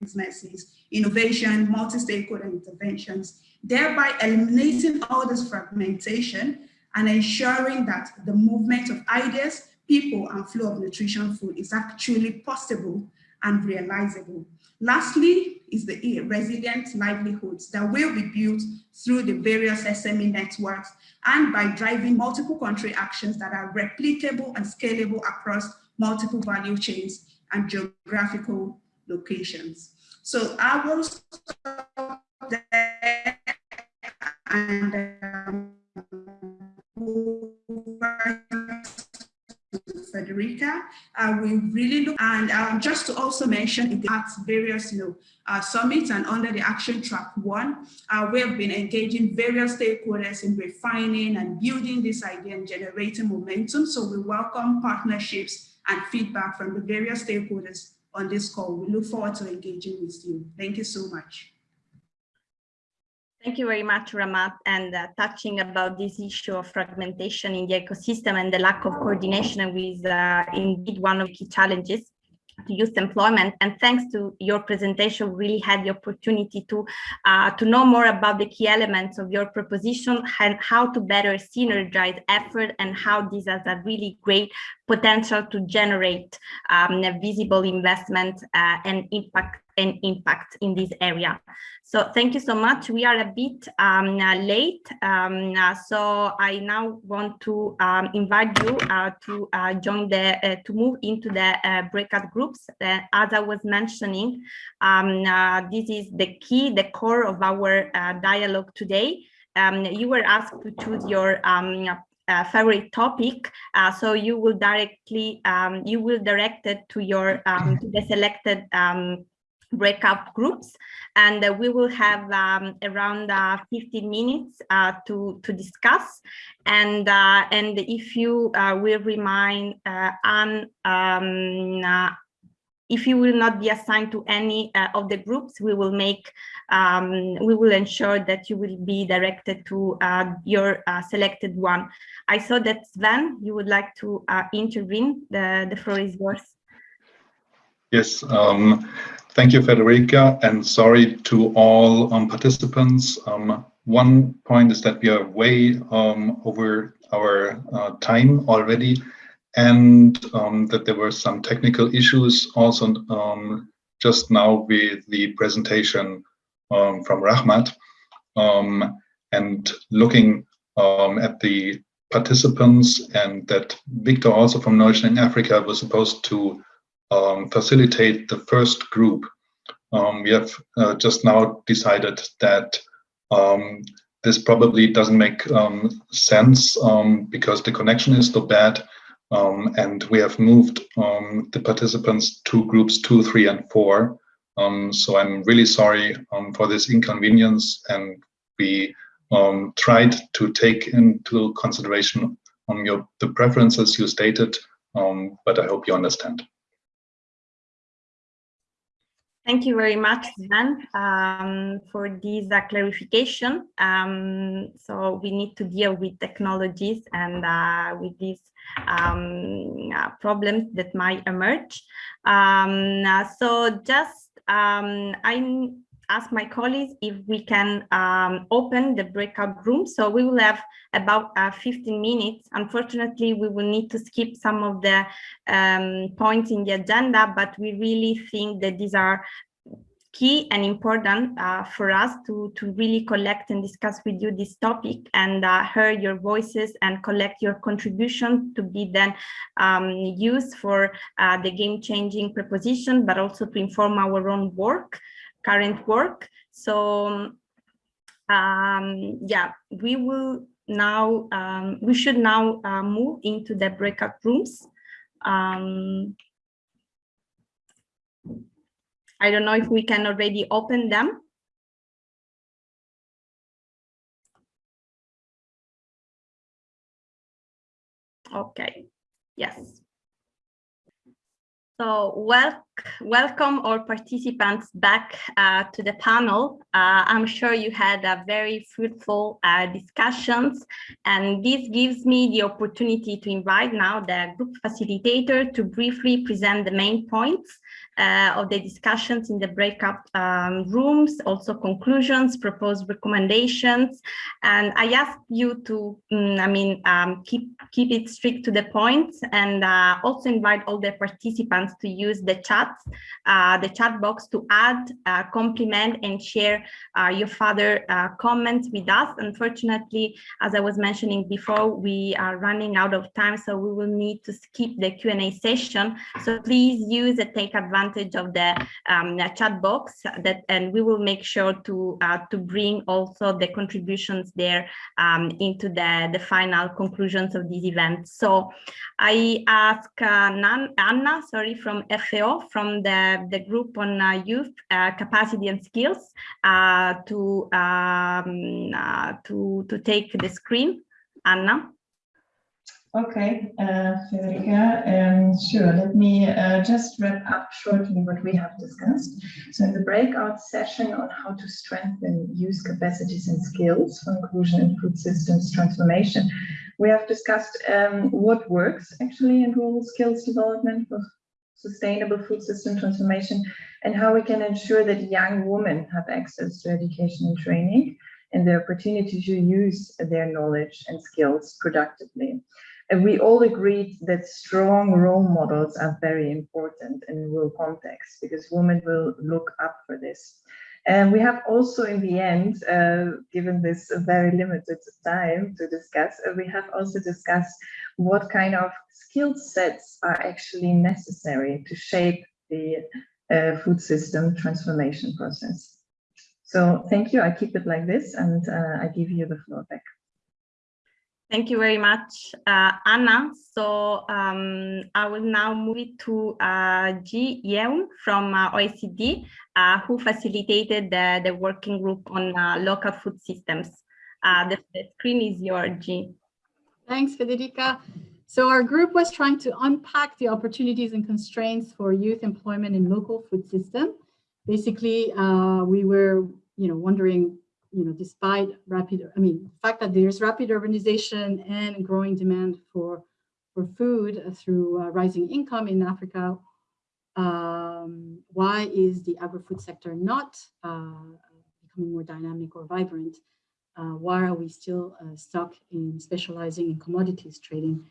agribusinesses, innovation, multi-stakeholder interventions, thereby eliminating all this fragmentation and ensuring that the movement of ideas, people, and flow of nutrition food is actually possible and realizable. Lastly is the resilient livelihoods that will be built through the various SME networks and by driving multiple country actions that are replicable and scalable across multiple value chains and geographical locations. So I will stop there and um, Federica. Uh, we really look, and um, just to also mention at various, you know, uh, summits and under the action track one, uh, we have been engaging various stakeholders in refining and building this idea and generating momentum. So we welcome partnerships and feedback from the various stakeholders on this call. We look forward to engaging with you. Thank you so much. Thank you very much, Rahmat, and uh, touching about this issue of fragmentation in the ecosystem and the lack of coordination with uh, indeed one of the key challenges youth employment. And thanks to your presentation, we really had the opportunity to, uh, to know more about the key elements of your proposition and how to better synergize effort and how this has a really great potential to generate um, visible investment uh, and impact and impact in this area. So thank you so much. We are a bit um, uh, late, um, uh, so I now want to um, invite you uh, to uh, join the uh, to move into the uh, breakout groups. as I was mentioning, um, this is the key, the core of our dialogue today. Um, you were asked to choose your um, uh, favorite topic. Uh, so you will directly, um, you will direct it to your, um, to the selected um, breakout groups and uh, we will have um, around uh, 15 minutes uh, to to discuss and uh, and if you uh, will remind uh, Anne um, if you will not be assigned to any uh, of the groups, we will make, um, we will ensure that you will be directed to uh, your uh, selected one. I saw that Sven, you would like to uh, intervene. The, the floor is yours. Yes, um, thank you, Federica, and sorry to all um, participants. Um, one point is that we are way um, over our uh, time already and um, that there were some technical issues also um, just now with the presentation from Rahmat and looking at the participants and that Victor also from Nourishing Africa was supposed to um, facilitate the first group. we have uh, just now decided that this probably doesn't make sense because the connection is so bad um, and we have moved um, the participants to groups two, three, and four. Um, so I'm really sorry um, for this inconvenience, and we um, tried to take into consideration um, your the preferences you stated, but I hope you understand. Thank you very much, Dan, um, for this uh, clarification. Um, so we need to deal with technologies and uh, with these um, uh, problems that might emerge. Um, uh, so just um, I ask my colleagues if we can um, open the breakout room. So we will have about uh, 15 minutes. Unfortunately, we will need to skip some of the um, points in the agenda, but we really think that these are key and important uh, for us to, to really collect and discuss with you this topic and uh, hear your voices and collect your contribution to be then um, used for uh, the game-changing proposition, but also to inform our own work, current work. So um, yeah, we will now, um, we should now uh, move into the breakout rooms. Um, I don't know if we can already open them. Okay, yes. So well, welcome all participants back uh, to the panel. Uh, I'm sure you had a very fruitful uh, discussions and this gives me the opportunity to invite now the group facilitator to briefly present the main points uh, of the discussions in the breakout um, rooms, also conclusions, proposed recommendations. And I ask you to, um, I mean, um, keep, keep it strict to the point and uh, also invite all the participants to use the chat, uh, the chat box to add, uh, compliment and share uh, your further comments with us. Unfortunately, as I was mentioning before, we are running out of time, so we will need to skip the Q&A session. So please use and take advantage of the um, chat box that and we will make sure to uh, to bring also the contributions there um, into the the final conclusions of this event so i ask uh, anna sorry from FAO from the the group on uh, youth uh, capacity and skills uh, to um, uh, to to take the screen anna Okay, uh, Federica, um, sure. Let me just wrap up shortly what we have discussed. So in the breakout session on how to strengthen youth capacities and skills for inclusion in food systems transformation, we have discussed um, what works actually in rural skills development for sustainable food system transformation and how we can ensure that young women have access to education and training and the opportunity to use their knowledge and skills productively. And we all agreed that strong role models are very important in rural context because women will look up for this. And we have also in the end, uh, given this very limited time to discuss, uh, we have also discussed what kind of skill sets are actually necessary to shape the uh, food system transformation process. So thank you. I keep it like this and uh, I give you the floor back. Thank you very much, uh, Anna. So um, I will now move it to uh, Ji Yeun from uh, OECD, uh, who facilitated the, the working group on uh, local food systems. Uh, the, the, screen is yours, Ji. Thanks, Federica. So our group was trying to unpack the opportunities and constraints for youth employment in local food system. Basically, we were, you know, wondering you know, despite rapid, I mean, the fact that there's rapid urbanization and growing demand for, for food through uh, rising income in Africa, um, why is the agri-food sector not uh, becoming more dynamic or vibrant? Uh, why are we still uh, stuck in specializing in commodities trading?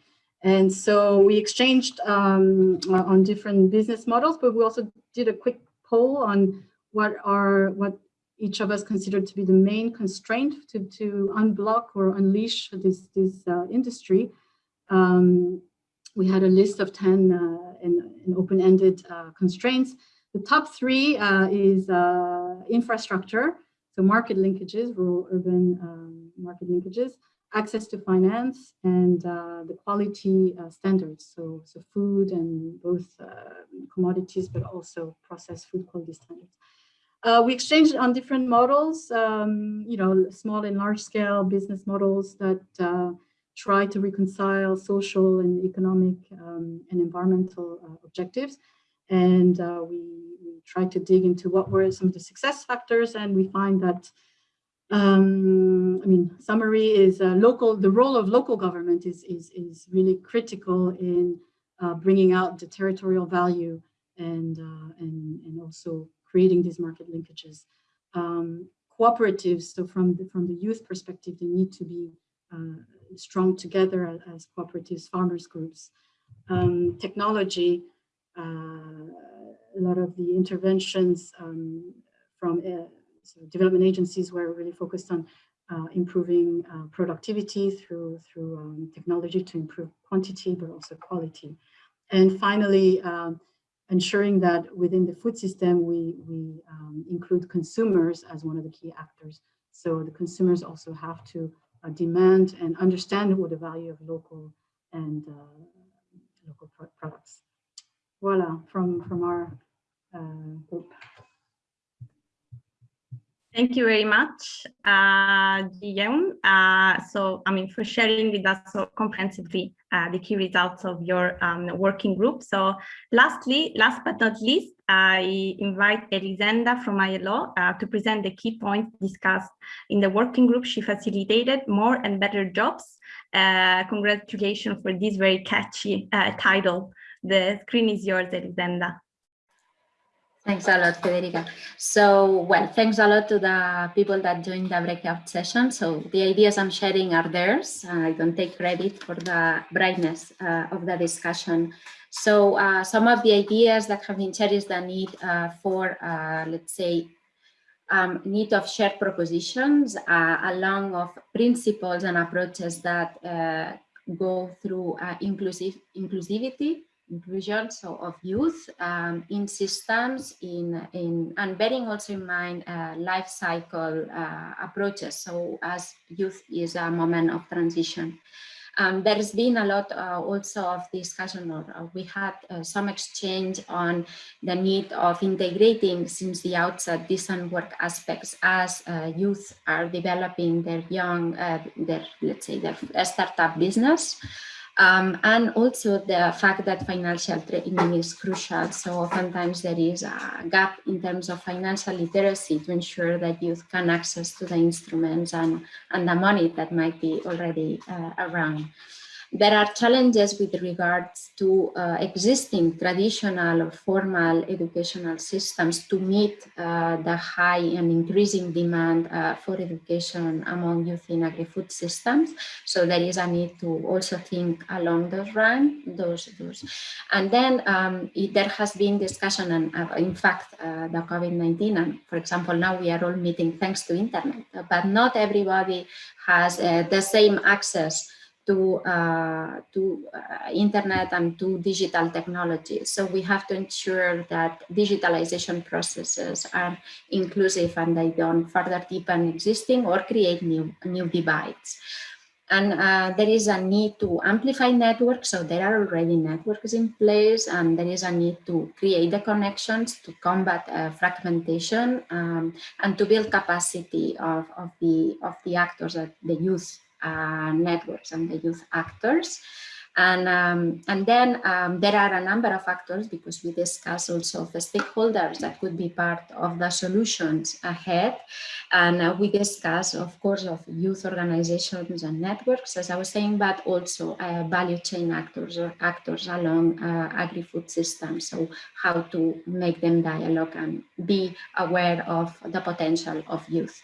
And so we exchanged um, on different business models, but we also did a quick poll on what are what each of us considered to be the main constraint to, to unblock or unleash this, this uh, industry. Um, we had a list of 10 uh, in, in open-ended uh, constraints. The top three uh, is uh, infrastructure, so market linkages, rural urban um, market linkages, access to finance, and uh, the quality standards, so, so food and both commodities, but also processed food quality standards. Uh, we exchanged on different models, um, you know, small and large scale business models that uh, try to reconcile social and economic um, and environmental uh, objectives. And uh, we, we tried to dig into what were some of the success factors and we find that, um, I mean, summary is uh, local, the role of local government is, is, is really critical in uh, bringing out the territorial value and, and, and also creating these market linkages. Um, cooperatives, so from the, from the youth perspective, they need to be uh, strong together as, as, cooperatives, farmers groups. Um, technology, uh, a lot of the interventions um, from uh, so development agencies were really focused on uh, improving uh, productivity through, through um, technology to improve quantity, but also quality. And finally, um, ensuring that within the food system, we, we um, include consumers as one of the key actors. So the consumers also have to uh, demand and understand what the value of local and uh, local pro products. Voila, from, from our uh, group. Thank you very much, uh, Guillaume. Uh, so, I mean, for sharing with us so comprehensively uh, the key results of your um, working group. So, lastly, last but not least, I invite Elisenda from ILO uh, to present the key points discussed in the working group. She facilitated more and better jobs. Uh, congratulations for this very catchy uh, title. The screen is yours, Elisenda. Thanks a lot, Federica. So, well, thanks a lot to the people that joined the breakout session. So the ideas I'm sharing are theirs. I don't take credit for the brightness uh, of the discussion. So uh, some of the ideas that have been shared is the need uh, for, uh, let's say, um, need of shared propositions uh, along of principles and approaches that uh, go through inclusive inclusivity inclusion so of youth um, in systems in in and bearing also in mind uh, life cycle uh, approaches. So as youth is a moment of transition. Um, there's been a lot uh, also of discussion or uh, we had uh, some exchange on the need of integrating since the outset decent work aspects as uh, youth are developing their young their let's say their startup business um, and also the fact that financial training is crucial. So oftentimes there is a gap in terms of financial literacy to ensure that youth can access to the instruments and, and the money that might be already uh, around. There are challenges with regards to uh, existing traditional or formal educational systems to meet uh, the high and increasing demand uh, for education among youth in agri-food systems. So there is a need to also think along those lines. Those, those. And then um, it, there has been discussion, and uh, in fact, uh, the COVID-19, and for example, now we are all meeting thanks to internet, but not everybody has uh, the same access to, uh, to uh, internet and to digital technology. So we have to ensure that digitalization processes are inclusive and they don't further deepen existing or create new, new divides. And uh, there is a need to amplify networks. So there are already networks in place and there is a need to create the connections to combat uh, fragmentation um, and to build capacity of, of, the, of the actors, the youth networks and the youth actors. And, um, and then um, there are a number of actors because we discuss also the stakeholders that could be part of the solutions ahead. And uh, we discuss, of course, of youth organizations and networks, as I was saying, but also uh, value chain actors or actors along uh, agri-food systems. So how to make them dialogue and be aware of the potential of youth.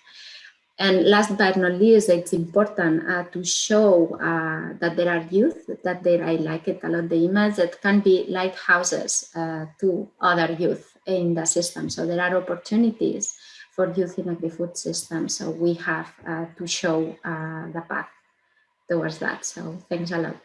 And last but not least, it's important uh, to show uh, that there are youth that I like it a lot, the image that can be lighthouses uh, to other youth in the system. So there are opportunities for youth in agri-food system. So we have uh, to show uh, the path towards that. So thanks a lot.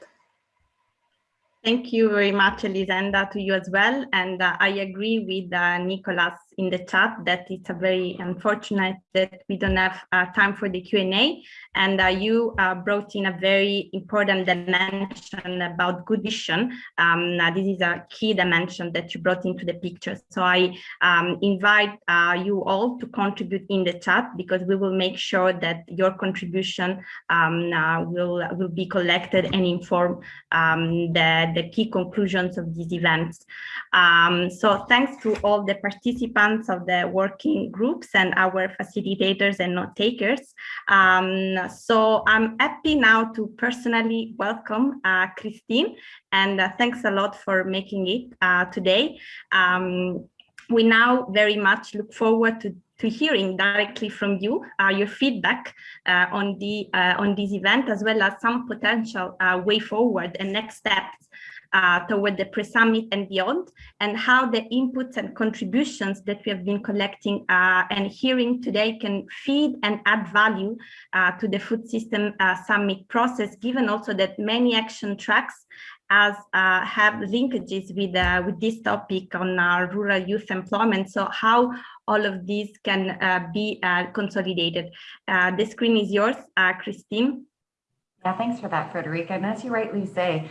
Thank you very much, Elisenda, to you as well. And uh, I agree with Nicolas in the chat that it's a very unfortunate that we don't have uh, time for the Q&A. And uh, you uh, brought in a very important dimension about good vision. Um, this is a key dimension that you brought into the picture. So I um, invite uh, you all to contribute in the chat because we will make sure that your contribution um, uh, will, will be collected and inform um, the, the key conclusions of these events. Um, so thanks to all the participants of the working groups and our facilitators and note takers. Um, so I'm happy now to personally welcome uh, Christine and uh, thanks a lot for making it uh, today. Um, we now very much look forward to to hearing directly from you uh, your feedback uh, on the uh, on this event as well as some potential way forward and next steps uh, toward the pre-summit and beyond, and how the inputs and contributions that we have been collecting uh, and hearing today can feed and add value uh, to the food system uh, summit process, given also that many action tracks as uh, have linkages with uh, with this topic on rural youth employment. So how all of these can be consolidated. the screen is yours, Christine. Yeah, thanks for that, Frederica. And as you rightly say,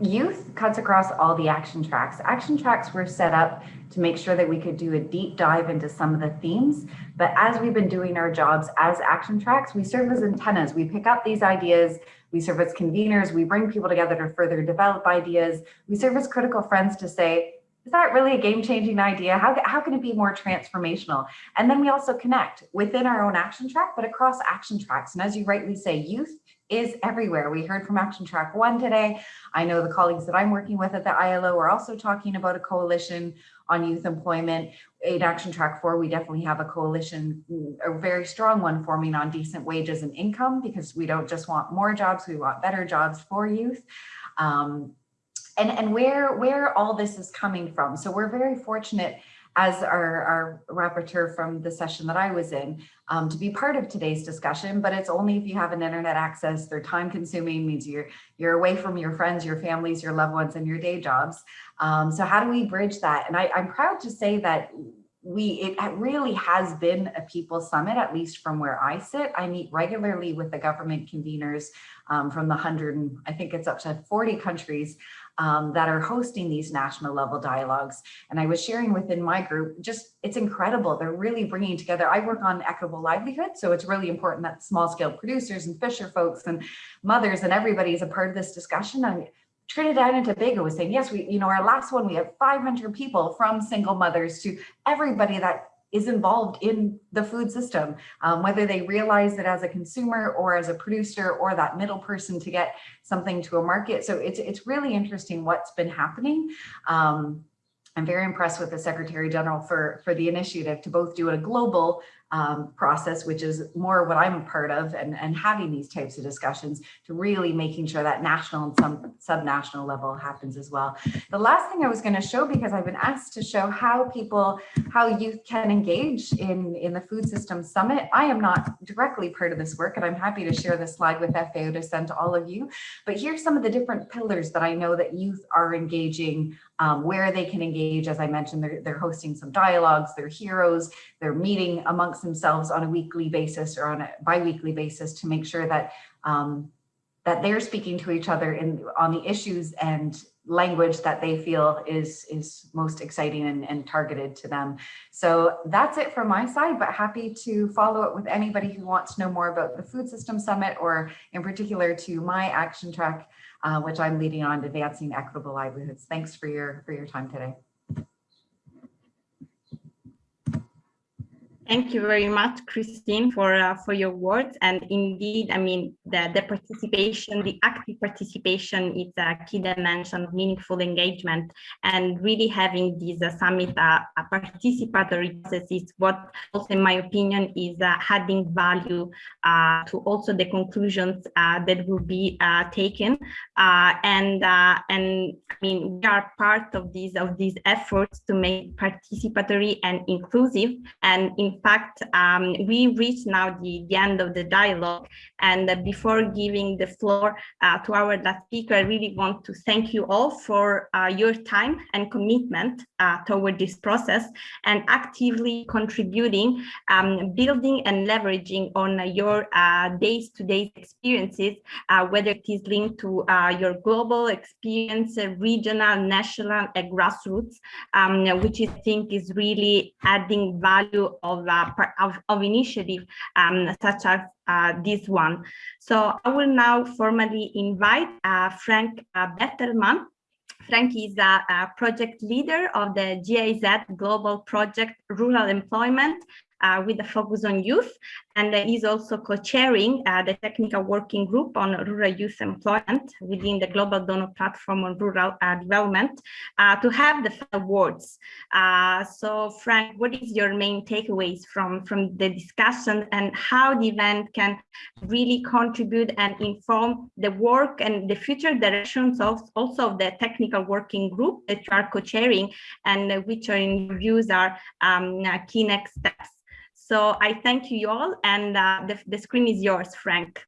youth cuts across all the action tracks. Action tracks were set up to make sure that we could do a deep dive into some of the themes. But as we've been doing our jobs as action tracks, we serve as antennas. We pick up these ideas, we serve as conveners, we bring people together to further develop ideas. We serve as critical friends to say, is that really a game-changing idea? How, how can it be more transformational? And then we also connect within our own action track, but across action tracks. And as you rightly say, youth is everywhere. We heard from Action Track One today. I know the colleagues that I'm working with at the ILO are also talking about a coalition on youth employment. In Action Track 4, we definitely have a coalition, a very strong one forming on decent wages and income because we don't just want more jobs, we want better jobs for youth. Um, and, and where, where all this is coming from. So we're very fortunate as our, our rapporteur from the session that I was in um, to be part of today's discussion, but it's only if you have an internet access. They're time consuming, means you're, you're away from your friends, your families, your loved ones, and your day jobs. Um, so how do we bridge that? And I, I'm proud to say that we it really has been a people summit at least from where i sit i meet regularly with the government conveners um, from the 100 and i think it's up to 40 countries um, that are hosting these national level dialogues. And I was sharing within my group, just it's incredible. They're really bringing together. I work on equitable livelihood. So it's really important that small scale producers and fisher folks and mothers and everybody is a part of this discussion. And Trinidad and Tobago was saying, yes, we, you know, our last one, we have 500 people from single mothers to everybody that is involved in the food system, um, whether they realize it as a consumer or as a producer or that middle person to get something to a market. So it's, it's really interesting what's been happening. Um, I'm very impressed with the Secretary General for, for the initiative to both do a global um, process, which is more what I'm a part of and, and having these types of discussions to really making sure that national and some subnational level happens as well. The last thing I was going to show, because I've been asked to show how people, how youth can engage in, in the Food System Summit. I am not directly part of this work, and I'm happy to share this slide with FAO to send to all of you. But here's some of the different pillars that I know that youth are engaging um, where they can engage. As I mentioned, they're, they're hosting some dialogues, they're heroes, they're meeting amongst themselves on a weekly basis or on a biweekly basis to make sure that um, that they're speaking to each other in on the issues and language that they feel is is most exciting and, and targeted to them. So that's it from my side, but happy to follow up with anybody who wants to know more about the Food System Summit or in particular to my action track uh, which I'm leading on advancing equitable livelihoods. Thanks for your, for your time today. Thank you very much, Christine, for uh, for your words. And indeed, I mean, the, the participation, the active participation is a key dimension of meaningful engagement. And really having this uh, summit uh, a participatory process is what also, in my opinion, is uh, adding value uh, to also the conclusions uh, that will be taken. and and I mean, we are part of these of these efforts to make participatory and inclusive. And in fact, um, we reach now the, the end of the dialogue. And uh, before giving the floor uh, to our last speaker, I really want to thank you all for uh, your time and commitment uh, toward this process and actively contributing, um, building and leveraging on your days-to-day -day experiences, uh, whether it is linked to uh, your global experience, regional, national, and grassroots, um, which I think is really adding value of uh, of, of initiative um, such as uh, this one. So I will now formally invite uh, Frank uh, Bettelman. Frank is a, a, project leader of the GIZ Global Project Rural Employment uh, with a focus on youth. And he's also co-chairing uh, the technical working group on rural youth employment within the Global Donor Platform on Rural uh, Development uh, to have the awards. Uh, so Frank, what is your main takeaways from, from the discussion and how the event can really contribute and inform the work and the future directions of also of the technical working group that you are co-chairing and which are in views are um, key next steps? So I thank you all and uh, the, the screen is yours, Frank.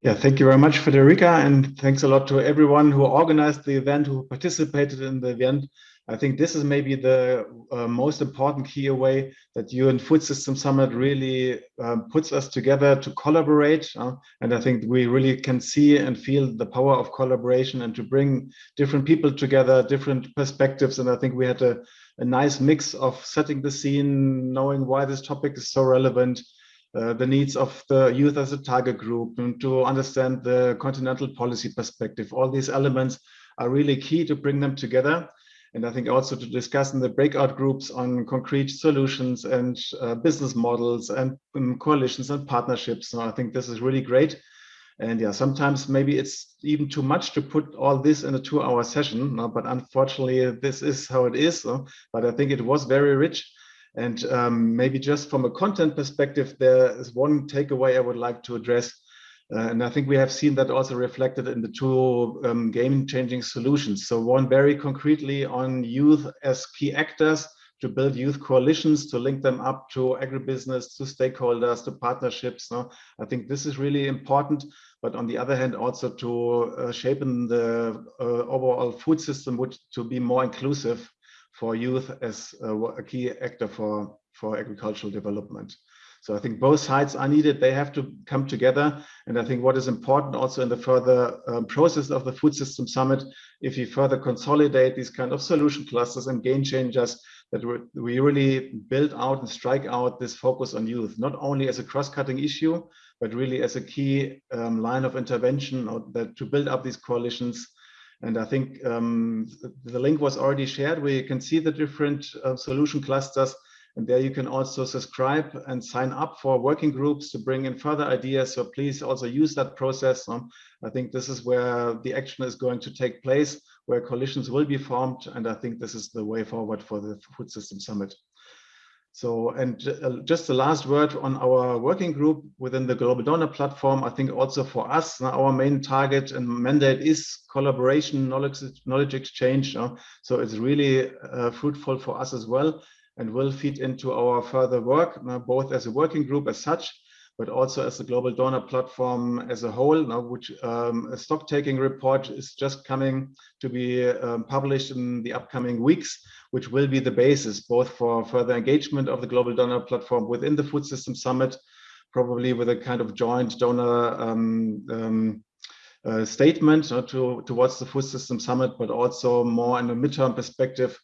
Yeah, thank you very much, Federica, and thanks a lot to everyone who organized the event, who participated in the event. I think this is maybe the uh, most important key away that UN Food System Summit really um, puts us together to collaborate. Uh, and I think we really can see and feel the power of collaboration and to bring different people together, different perspectives. And I think we had a, a nice mix of setting the scene, knowing why this topic is so relevant, uh, the needs of the youth as a target group, and to understand the continental policy perspective. All these elements are really key to bring them together. And I think also to discuss in the breakout groups on concrete solutions and uh, business models and um, coalitions and partnerships. So I think this is really great. And yeah, sometimes maybe it's even too much to put all this in a two hour session, no? but unfortunately this is how it is. But I think it was very rich. And um, maybe just from a content perspective, there is one takeaway I would like to address. Uh, and I think we have seen that also reflected in the two um, game changing solutions. So one very concretely on youth as key actors to build youth coalitions, to link them up to agribusiness, to stakeholders, to partnerships. No? I think this is really important but on the other hand, also to uh, shape the uh, overall food system would to be more inclusive for youth as uh, a key actor for, for agricultural development. So I think both sides are needed. They have to come together. And I think what is important also in the further um, process of the Food System Summit, if we further consolidate these kind of solution clusters and game changers, that we really build out and strike out this focus on youth, not only as a cross-cutting issue, but really as a key um, line of intervention or that to build up these coalitions. And I think um, the link was already shared where you can see the different uh, solution clusters. And there you can also subscribe and sign up for working groups to bring in further ideas. So please also use that process. Um, I think this is where the action is going to take place, where coalitions will be formed. And I think this is the way forward for the Food System Summit. So, and uh, just the last word on our working group within the Global Donor Platform. I think also for us, our main target and mandate is collaboration, knowledge, knowledge exchange. Uh, so it's really uh, fruitful for us as well and will feed into our further work, both as a working group as such, but also as the Global Donor Platform as a whole, now which um, a stock taking report is just coming to be um, published in the upcoming weeks which will be the basis both for further engagement of the Global Donor Platform within the Food System Summit, probably with a kind of joint donor um, um, uh, statement uh, to, towards the Food System Summit, but also more in a midterm perspective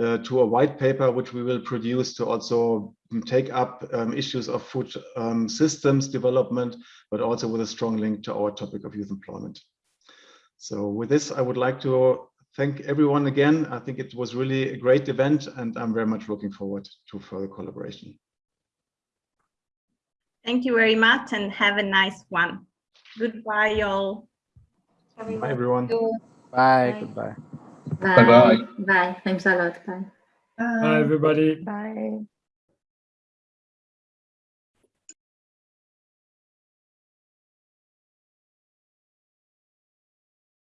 uh, to a white paper, which we will produce to also take up um, issues of food um, systems development, but also with a strong link to our topic of youth employment. So with this, I would like to thank everyone again. I think it was really a great event and I'm very much looking forward to further collaboration. Thank you very much and have a nice one. Goodbye, all. Bye, everyone. Bye. Bye. Goodbye. Bye. Bye-bye. Bye. Thanks a lot. Bye. Bye, everybody. Bye.